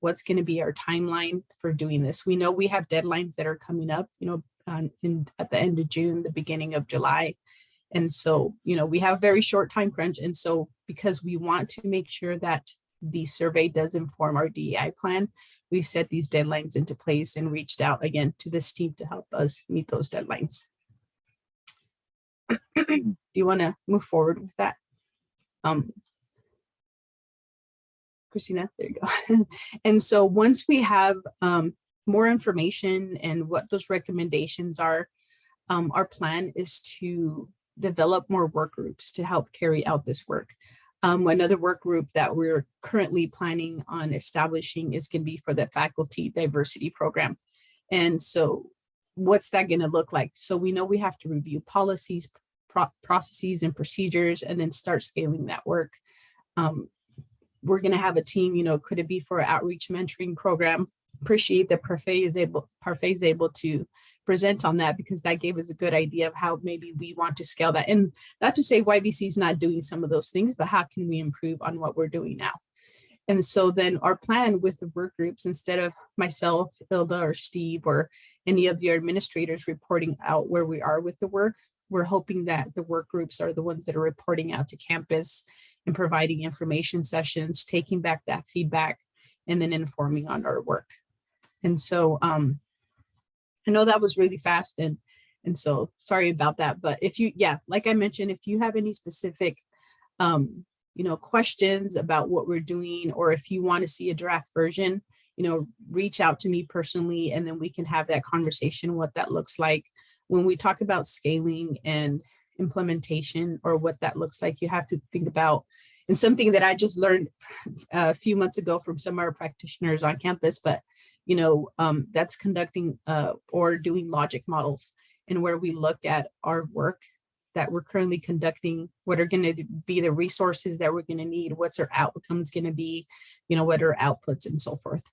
what's going to be our timeline for doing this. We know we have deadlines that are coming up, you know, um, in, at the end of June, the beginning of July. And so, you know, we have very short time crunch. And so because we want to make sure that the survey does inform our DEI plan, we've set these deadlines into place and reached out again to this team to help us meet those deadlines. Do you want to move forward with that? Um, Christina, there you go. and so once we have um, more information and what those recommendations are, um, our plan is to develop more work groups to help carry out this work. Um, another work group that we're currently planning on establishing is going to be for the faculty diversity program. And so what's that going to look like? So we know we have to review policies, pro processes and procedures, and then start scaling that work. Um, we're going to have a team, you know, could it be for outreach mentoring program? Appreciate that Parfait is able, Parfait is able to present on that because that gave us a good idea of how maybe we want to scale that. And not to say YVC is not doing some of those things, but how can we improve on what we're doing now? And so then our plan with the work groups, instead of myself, Ilda or Steve or any of the administrators reporting out where we are with the work, we're hoping that the work groups are the ones that are reporting out to campus and providing information sessions, taking back that feedback, and then informing on our work. And so um, I know that was really fast and and so sorry about that. But if you, yeah, like I mentioned, if you have any specific, um, you know, questions about what we're doing, or if you want to see a draft version, you know, reach out to me personally, and then we can have that conversation, what that looks like. When we talk about scaling and implementation or what that looks like, you have to think about and something that I just learned a few months ago from some of our practitioners on campus, but you know, um, that's conducting uh, or doing logic models and where we look at our work, that we're currently conducting, what are gonna be the resources that we're gonna need, what's our outcomes gonna be, you know, what are outputs and so forth.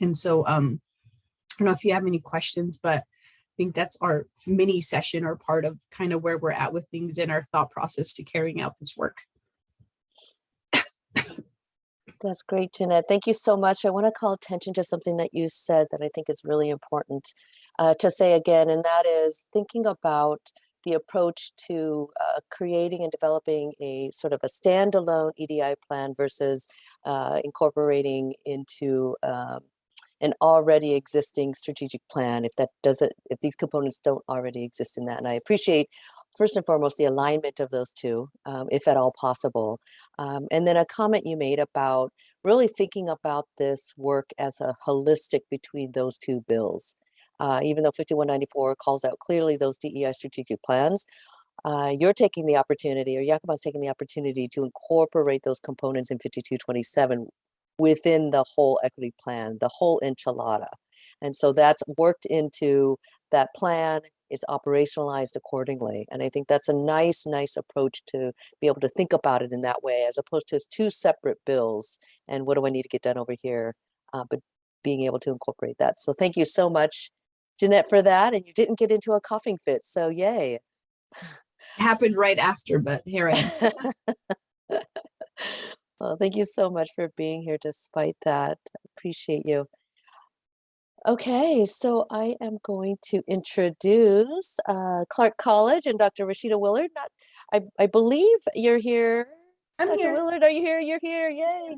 And so, um, I don't know if you have any questions, but I think that's our mini session or part of kind of where we're at with things in our thought process to carrying out this work. That's great, Jeanette. Thank you so much. I want to call attention to something that you said that I think is really important uh, to say again, and that is thinking about the approach to uh, creating and developing a sort of a standalone EDI plan versus uh, incorporating into um, an already existing strategic plan if that doesn't, if these components don't already exist in that. And I appreciate first and foremost the alignment of those two, um, if at all possible. Um, and then a comment you made about really thinking about this work as a holistic between those two bills. Uh, even though 5194 calls out clearly those DEI strategic plans, uh, you're taking the opportunity, or Yakima's taking the opportunity to incorporate those components in 5227 within the whole equity plan, the whole enchilada. And so that's worked into that plan, is operationalized accordingly. And I think that's a nice, nice approach to be able to think about it in that way, as opposed to two separate bills. And what do I need to get done over here? Uh, but being able to incorporate that. So thank you so much, Jeanette, for that. And you didn't get into a coughing fit, so yay. Happened right after, but here I am. Well, thank you so much for being here despite that. Appreciate you. Okay, so I am going to introduce uh, Clark College and Dr. Rashida Willard. Not, I, I believe you're here. I'm Dr. here. Willard, are you here? You're here. Yay.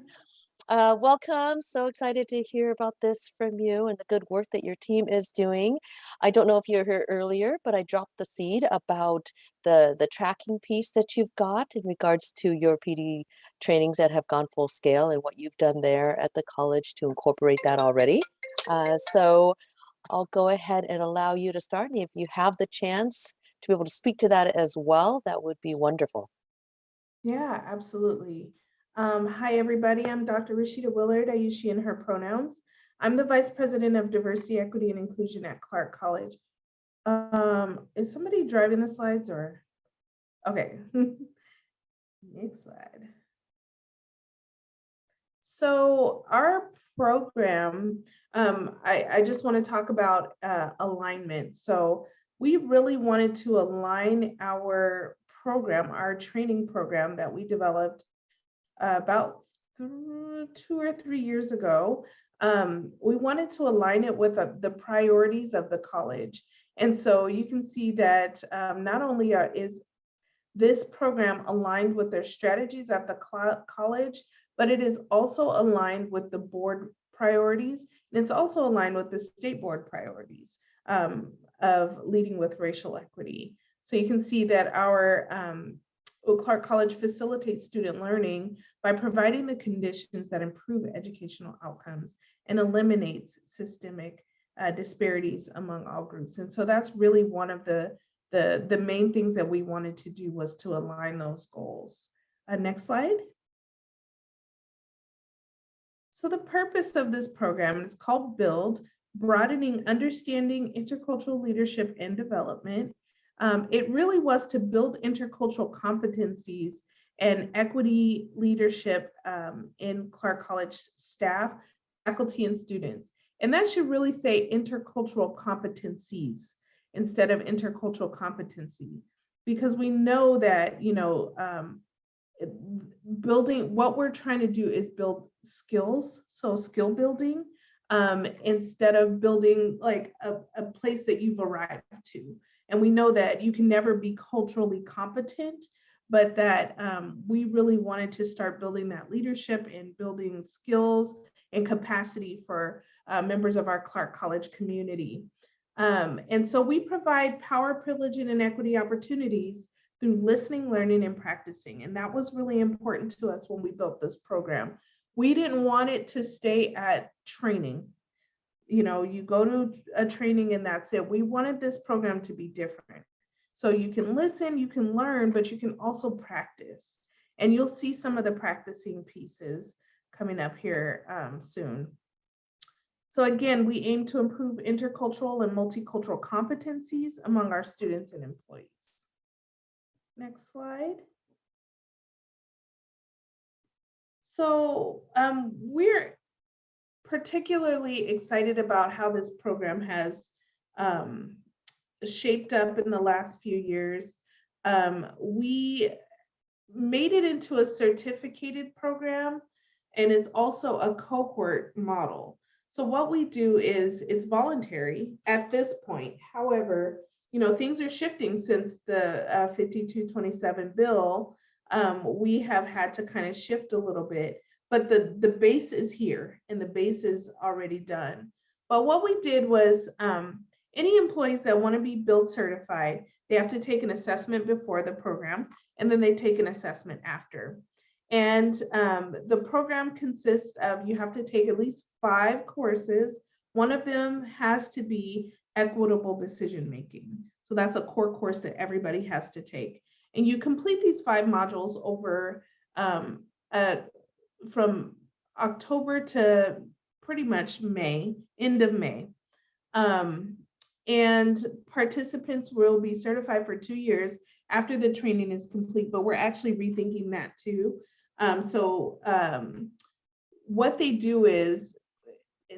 Uh, welcome. So excited to hear about this from you and the good work that your team is doing. I don't know if you're here earlier, but I dropped the seed about the, the tracking piece that you've got in regards to your PD trainings that have gone full scale and what you've done there at the college to incorporate that already. Uh, so I'll go ahead and allow you to start. And if you have the chance to be able to speak to that as well, that would be wonderful. Yeah, absolutely. Um, hi, everybody. I'm Dr. Rashida Willard. I use she and her pronouns. I'm the Vice President of Diversity, Equity, and Inclusion at Clark College. Um, is somebody driving the slides or? Okay. Next slide. So our program, um, I, I just want to talk about uh, alignment. So we really wanted to align our program, our training program that we developed uh, about two or three years ago. Um, we wanted to align it with uh, the priorities of the college. And so you can see that um, not only are, is this program aligned with their strategies at the college, but it is also aligned with the board priorities. And it's also aligned with the state board priorities um, of leading with racial equity. So you can see that our um, Oak Clark College facilitates student learning by providing the conditions that improve educational outcomes and eliminates systemic uh, disparities among all groups. And so that's really one of the, the, the main things that we wanted to do was to align those goals. Uh, next slide. So the purpose of this program is called BUILD, Broadening Understanding Intercultural Leadership and Development. Um, it really was to build intercultural competencies and equity leadership um, in Clark College staff, faculty, and students. And that should really say intercultural competencies instead of intercultural competency, because we know that, you know, um, building, what we're trying to do is build skills, so skill building, um, instead of building like a, a place that you've arrived to. And we know that you can never be culturally competent, but that um, we really wanted to start building that leadership and building skills and capacity for uh, members of our Clark College community. Um, and so we provide power, privilege, and inequity opportunities through listening, learning, and practicing. And that was really important to us when we built this program. We didn't want it to stay at training you know, you go to a training and that's it. We wanted this program to be different. So you can listen, you can learn, but you can also practice. And you'll see some of the practicing pieces coming up here um, soon. So again, we aim to improve intercultural and multicultural competencies among our students and employees. Next slide. So um, we're particularly excited about how this program has um, shaped up in the last few years. Um, we made it into a certificated program and it's also a cohort model. So what we do is it's voluntary at this point. However, you know, things are shifting since the uh, 5227 bill. Um, we have had to kind of shift a little bit, but the, the base is here and the base is already done. But what we did was um, any employees that want to be build certified, they have to take an assessment before the program and then they take an assessment after. And um, the program consists of, you have to take at least five courses. One of them has to be equitable decision making. So that's a core course that everybody has to take. And you complete these five modules over um, uh, from October to pretty much May, end of May. Um, and participants will be certified for two years after the training is complete, but we're actually rethinking that too. Um, so um, what they do is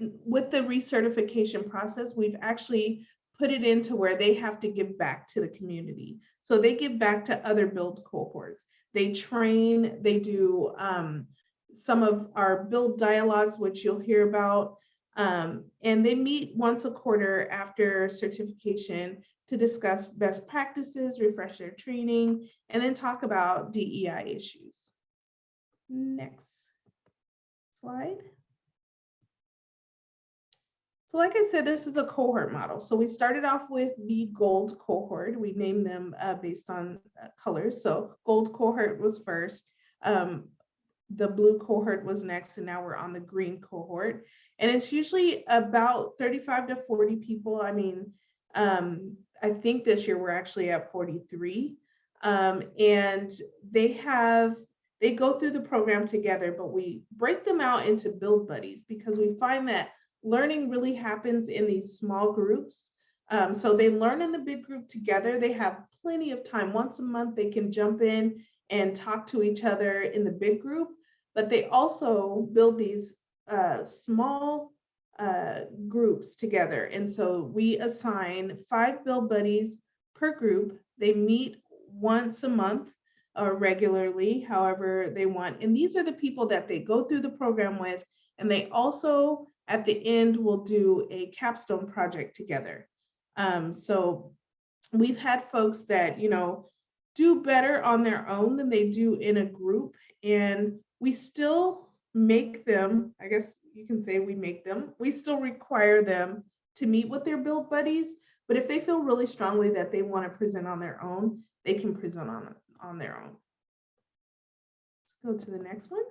with the recertification process, we've actually put it into where they have to give back to the community. So they give back to other build cohorts. They train, they do um, some of our build dialogues, which you'll hear about. Um, and they meet once a quarter after certification to discuss best practices, refresh their training, and then talk about DEI issues. Next slide. So like I said, this is a cohort model. So we started off with the gold cohort. We named them uh, based on uh, colors. So gold cohort was first. Um, the blue cohort was next, and now we're on the green cohort. And it's usually about 35 to 40 people. I mean, um, I think this year we're actually at 43. Um, and they have, they go through the program together, but we break them out into build buddies because we find that learning really happens in these small groups. Um, so they learn in the big group together. They have plenty of time. Once a month, they can jump in and talk to each other in the big group, but they also build these uh, small uh, groups together. And so we assign five build buddies per group. They meet once a month or regularly, however they want. And these are the people that they go through the program with. And they also, at the end, we'll do a capstone project together. Um, so we've had folks that, you know, do better on their own than they do in a group. And we still make them, I guess you can say we make them, we still require them to meet with their build buddies. But if they feel really strongly that they want to present on their own, they can present on, on their own. Let's go to the next one.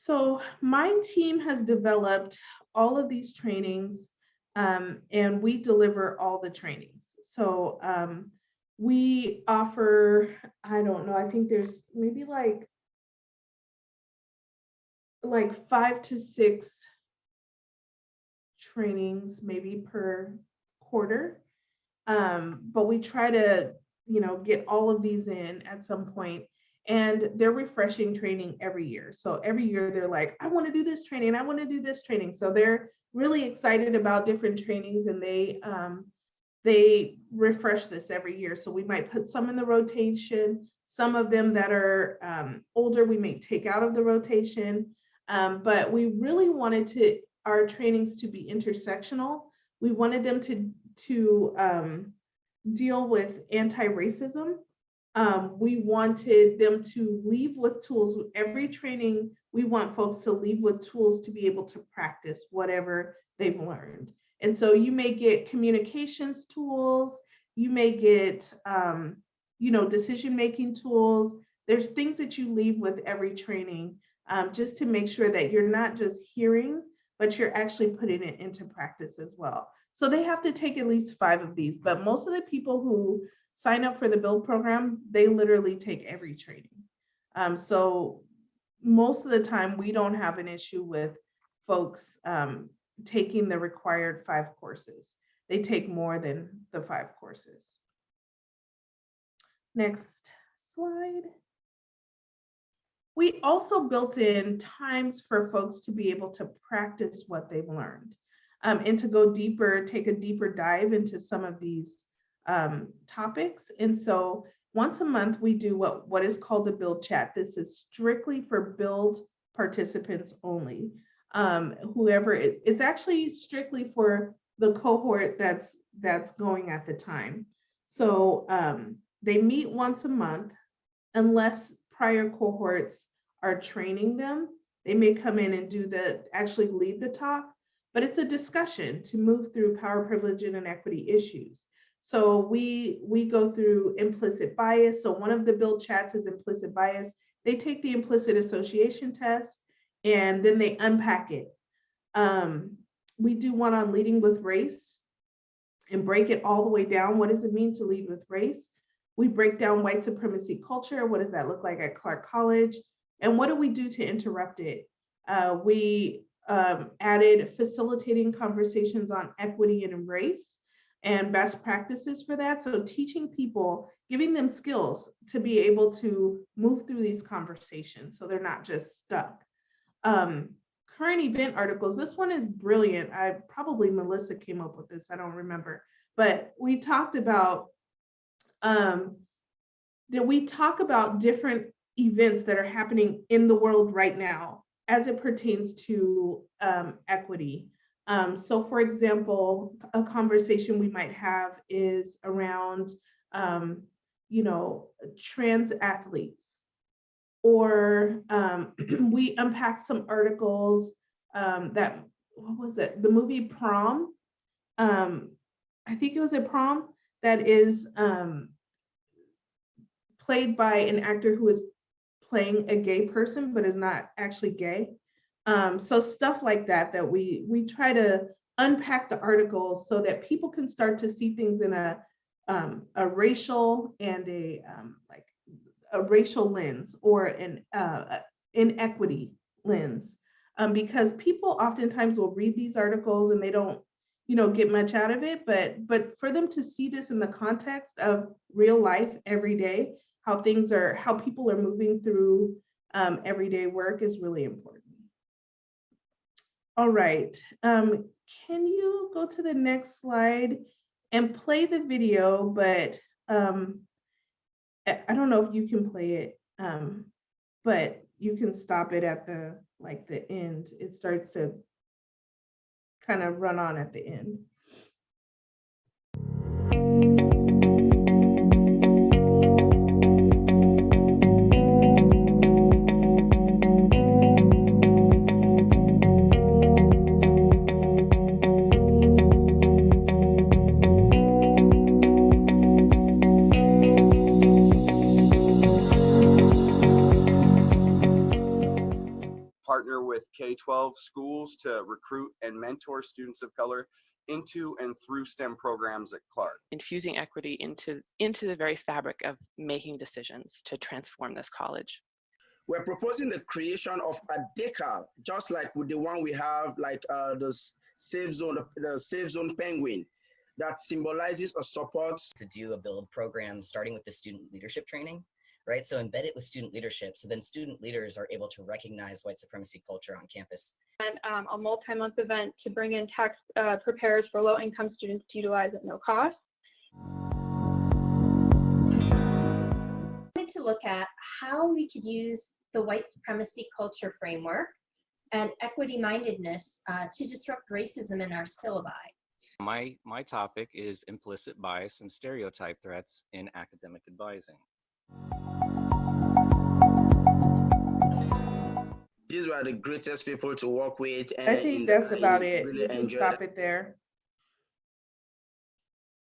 So my team has developed all of these trainings um, and we deliver all the trainings. So um, we offer, I don't know, I think there's maybe like like five to six trainings maybe per quarter. Um, but we try to, you know, get all of these in at some point and they're refreshing training every year. So every year they're like, I want to do this training, I want to do this training. So they're really excited about different trainings and they um, they refresh this every year. So we might put some in the rotation, some of them that are um, older, we may take out of the rotation. Um, but we really wanted to our trainings to be intersectional. We wanted them to to um, deal with anti-racism. Um, we wanted them to leave with tools. Every training, we want folks to leave with tools to be able to practice whatever they've learned. And so you may get communications tools, you may get, um, you know, decision-making tools. There's things that you leave with every training um, just to make sure that you're not just hearing, but you're actually putting it into practice as well. So they have to take at least five of these, but most of the people who sign up for the build program, they literally take every training. Um, so most of the time we don't have an issue with folks um, taking the required five courses. They take more than the five courses. Next slide. We also built in times for folks to be able to practice what they've learned um, and to go deeper, take a deeper dive into some of these um, topics. And so once a month, we do what, what is called the build chat. This is strictly for build participants only. Um, whoever it, it's actually strictly for the cohort that's that's going at the time. So um, they meet once a month unless prior cohorts are training them. They may come in and do the actually lead the talk, but it's a discussion to move through power, privilege, and inequity issues. So we we go through implicit bias. So one of the build chats is implicit bias. They take the implicit association test and then they unpack it. Um, we do one on leading with race and break it all the way down. What does it mean to lead with race? We break down white supremacy culture. What does that look like at Clark College? And what do we do to interrupt it? Uh, we um, added facilitating conversations on equity and race and best practices for that. So teaching people, giving them skills to be able to move through these conversations so they're not just stuck. Um, current event articles, this one is brilliant. I probably Melissa came up with this, I don't remember. But we talked about, um, that we talk about different events that are happening in the world right now as it pertains to um, equity. Um, so for example, a conversation we might have is around, um, you know, trans athletes. Or um, we unpack some articles um, that, what was it, the movie Prom? Um, I think it was a prom that is um, played by an actor who is playing a gay person, but is not actually gay. Um, so stuff like that, that we, we try to unpack the articles so that people can start to see things in a, um, a racial and a um, like a racial lens or an uh, inequity lens. Um, because people oftentimes will read these articles and they don't, you know, get much out of it, but but for them to see this in the context of real life every day, how things are, how people are moving through um, everyday work is really important. All right, um, can you go to the next slide and play the video, but um, I don't know if you can play it, um, but you can stop it at the, like the end. It starts to kind of run on at the end. K-12 schools to recruit and mentor students of color into and through STEM programs at Clark. infusing equity into into the very fabric of making decisions to transform this college. we're proposing the creation of a decal, just like with the one we have, like uh, the s- safe zone, the safe zone penguin, that symbolizes a support to do a build program starting with the student leadership training, right? So embed it with student leadership. So then student leaders are able to recognize white supremacy culture on campus. and um, a multi-month event to bring in tax uh, preparers for low-income students to utilize at no cost. wanted to look at how we could use the white supremacy culture framework and equity mindedness uh, to disrupt racism in our syllabi. My, my topic is implicit bias and stereotype threats in academic advising. These were the greatest people to work with. I think that's about it. really You can stop it there.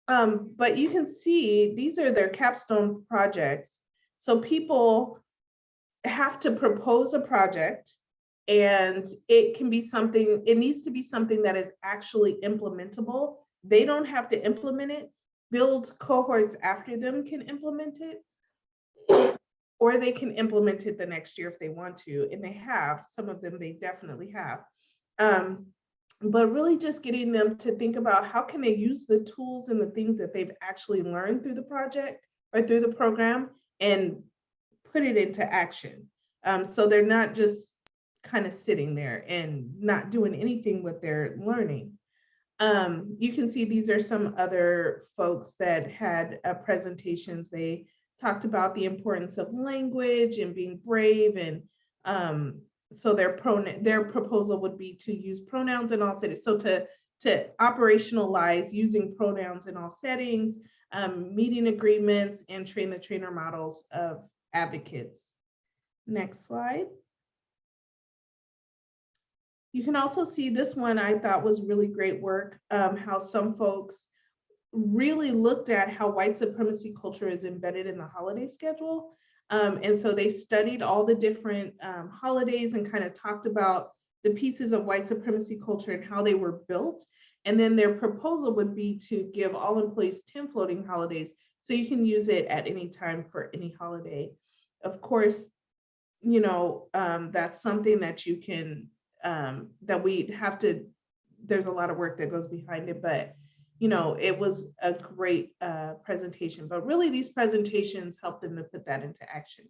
Um, but you can see, these are their capstone projects. So people have to propose a project and it can be something, it needs to be something that is actually implementable. They don't have to implement it. Build cohorts after them can implement it. Or they can implement it the next year if they want to, and they have, some of them they definitely have. Um, but really just getting them to think about how can they use the tools and the things that they've actually learned through the project or through the program and put it into action. Um, so they're not just kind of sitting there and not doing anything with their learning. Um, you can see these are some other folks that had uh, presentations. They talked about the importance of language and being brave and um, so their pronoun their proposal would be to use pronouns in all settings. So to to operationalize using pronouns in all settings, um, meeting agreements, and train the trainer models of advocates. Next slide. You can also see this one I thought was really great work, um, how some folks really looked at how white supremacy culture is embedded in the holiday schedule. Um, and so they studied all the different um, holidays and kind of talked about the pieces of white supremacy culture and how they were built. And then their proposal would be to give all employees 10 floating holidays so you can use it at any time for any holiday. Of course, you know, um, that's something that you can, um, that we have to, there's a lot of work that goes behind it, but you know, it was a great uh, presentation, but really these presentations help them to put that into action.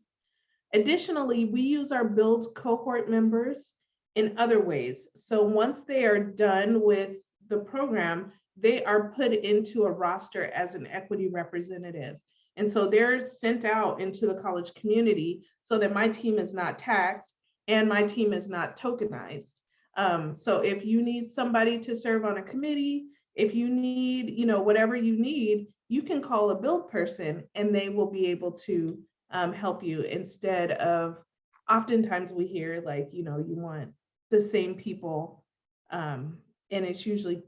Additionally, we use our build cohort members in other ways. So once they are done with the program, they are put into a roster as an equity representative. And so they're sent out into the college community so that my team is not taxed and my team is not tokenized. Um, so if you need somebody to serve on a committee, if you need, you know, whatever you need, you can call a build person and they will be able to um, help you instead of oftentimes we hear like, you know, you want the same people um, and it's usually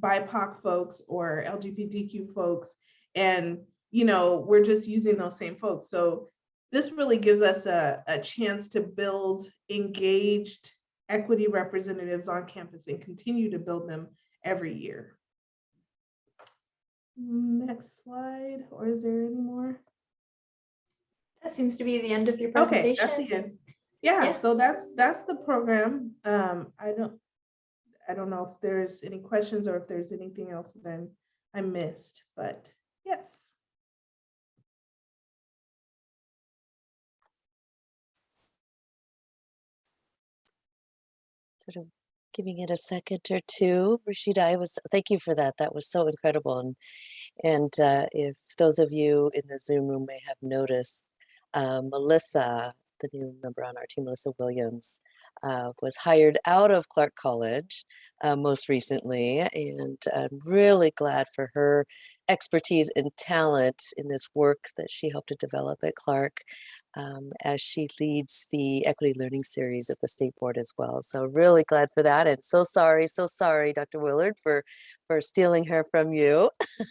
BIPOC folks or LGBTQ folks. And, you know, we're just using those same folks. So this really gives us a, a chance to build engaged equity representatives on campus and continue to build them every year. Next slide, or is there any more? That seems to be the end of your presentation. Okay, presentation. that's the end. Yeah, Yeah. so that's, that's the program. Um, I don't, I don't know if there's any questions or if there's anything else that I'm, I missed, but yes. Sort of giving it a second or two. Rashida, I was, thank you for that. That was so incredible. And, and uh, if those of you in the Zoom room may have noticed, uh, Melissa, the new member on our team, Melissa Williams, uh, was hired out of Clark College uh, most recently. And I'm really glad for her expertise and talent in this work that she helped to develop at Clark um, as she leads the Equity Learning Series at the State Board as well. So really glad for that. And so sorry, so sorry, Dr. Willard, for, for stealing her from you.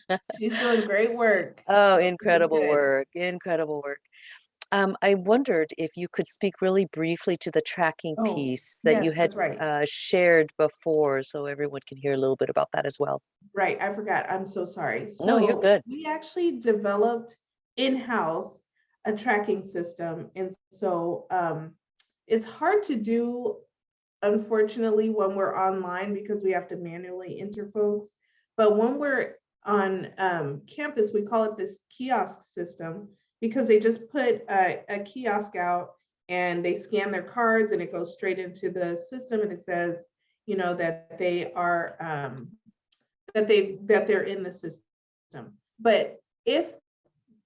She's doing great work. Oh, incredible work, incredible work. Um, I wondered if you could speak really briefly to the tracking Oh, piece that you had right. uh, shared before, so everyone can hear a little bit about that as well. Right, I forgot. I'm so sorry. No, you're good. We actually developed in-house a tracking system. And so um, it's hard to do, unfortunately, when we're online because we have to manually enter folks. But when we're on um, campus, we call it this kiosk system because they just put a, a kiosk out and they scan their cards and it goes straight into the system and it says, you know, that they are um, that they that they're in the system. But if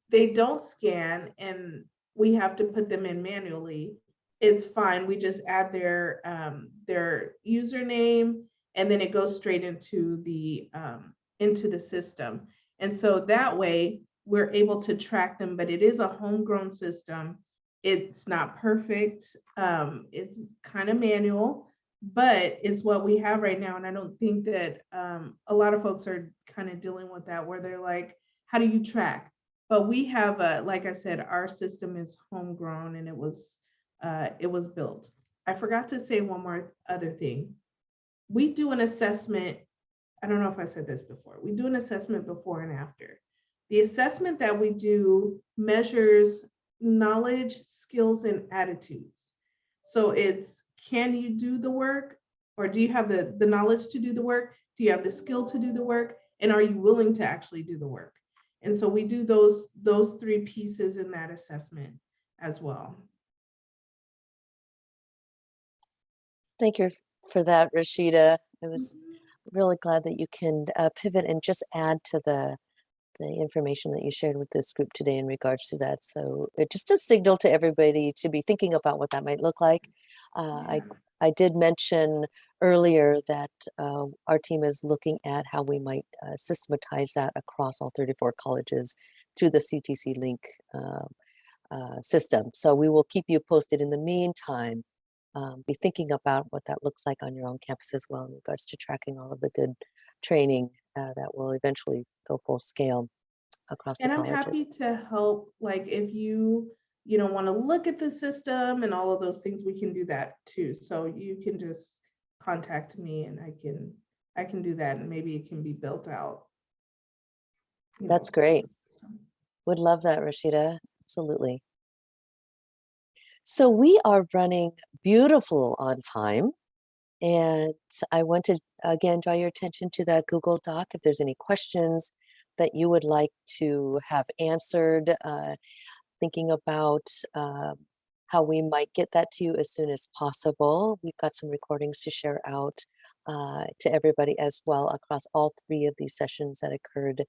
they don't scan and we have to put them in manually, it's fine. We just add their um, their username and then it goes straight into the um, into the system. And so that way we're able to track them, but it is a homegrown system. It's not perfect. Um, it's kind of manual, but it's what we have right now. And I don't think that um, a lot of folks are kind of dealing with that where they're like, how do you track? But we have, a, like I said, our system is homegrown and it was uh, it was built. I forgot to say one more other thing. We do an assessment. I don't know if I said this before. We do an assessment before and after. The assessment that we do measures knowledge, skills, and attitudes. So it's can you do the work or do you have the, the knowledge to do the work? Do you have the skill to do the work? And are you willing to actually do the work? And so we do those, those three pieces in that assessment as well. Thank you for that, Rashida. I was really glad that you can uh, pivot and just add to the the information that you shared with this group today in regards to that. So it just a signal to everybody to be thinking about what that might look like. Uh, I I did mention earlier that uh, our team is looking at how we might uh, systematize that across all 34 colleges through the CTC Link uh, uh, system. So we will keep you posted. In the meantime, um, be thinking about what that looks like on your own campus as well in regards to tracking all of the good training uh, that will eventually go full scale across And the colleges. And I'm happy to help, like if you, you know, want to look at the system and all of those things, we can do that too. So you can just contact me and I can, I can do that and maybe it can be built out. That's know, great. Would love that, Rashida. Absolutely. So we are running beautiful on time. And I want to again draw your attention to that Google Doc. If there's any questions that you would like to have answered, uh, thinking about um, how we might get that to you as soon as possible. We've got some recordings to share out uh, to everybody as well across all three of these sessions that occurred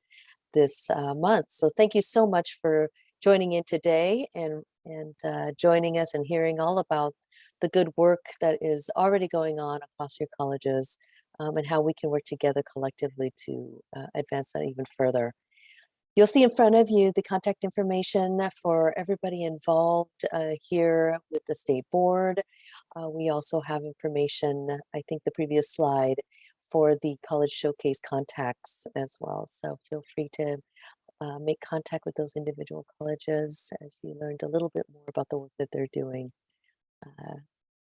this uh, month. So thank you so much for joining in today and, and uh, joining us and hearing all about the good work that is already going on across your colleges um, and how we can work together collectively to uh, advance that even further. You'll see in front of you the contact information for everybody involved uh, here with the state board. Uh, we also have information, I think the previous slide, for the college showcase contacts as well. So feel free to uh, make contact with those individual colleges as you learned a little bit more about the work that they're doing. Uh,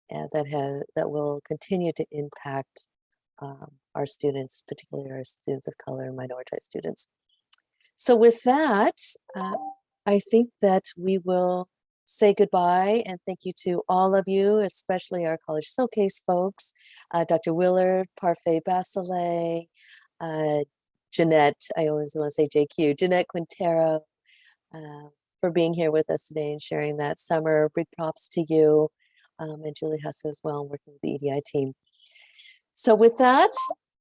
and that has that will continue to impact um, our students, particularly our students of color and minoritized students. So with that, uh, I think that we will say goodbye and thank you to all of you, especially our College Showcase folks, uh, Dr. Willard, Parfait Basile, uh, Jeanette, I always want to say JQ, Jeanette Quintero, uh, for being here with us today and sharing that Summer. Big props to you um, and Julie Huss as well, working with the EDI team. So with that,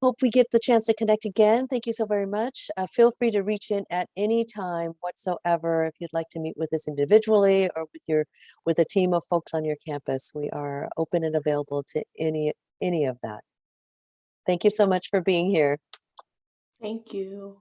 hope we get the chance to connect again. Thank you so very much. Uh, feel free to reach in at any time whatsoever if you'd like to meet with us individually or with your with a team of folks on your campus. We are open and available to any any of that. Thank you so much for being here. Thank you.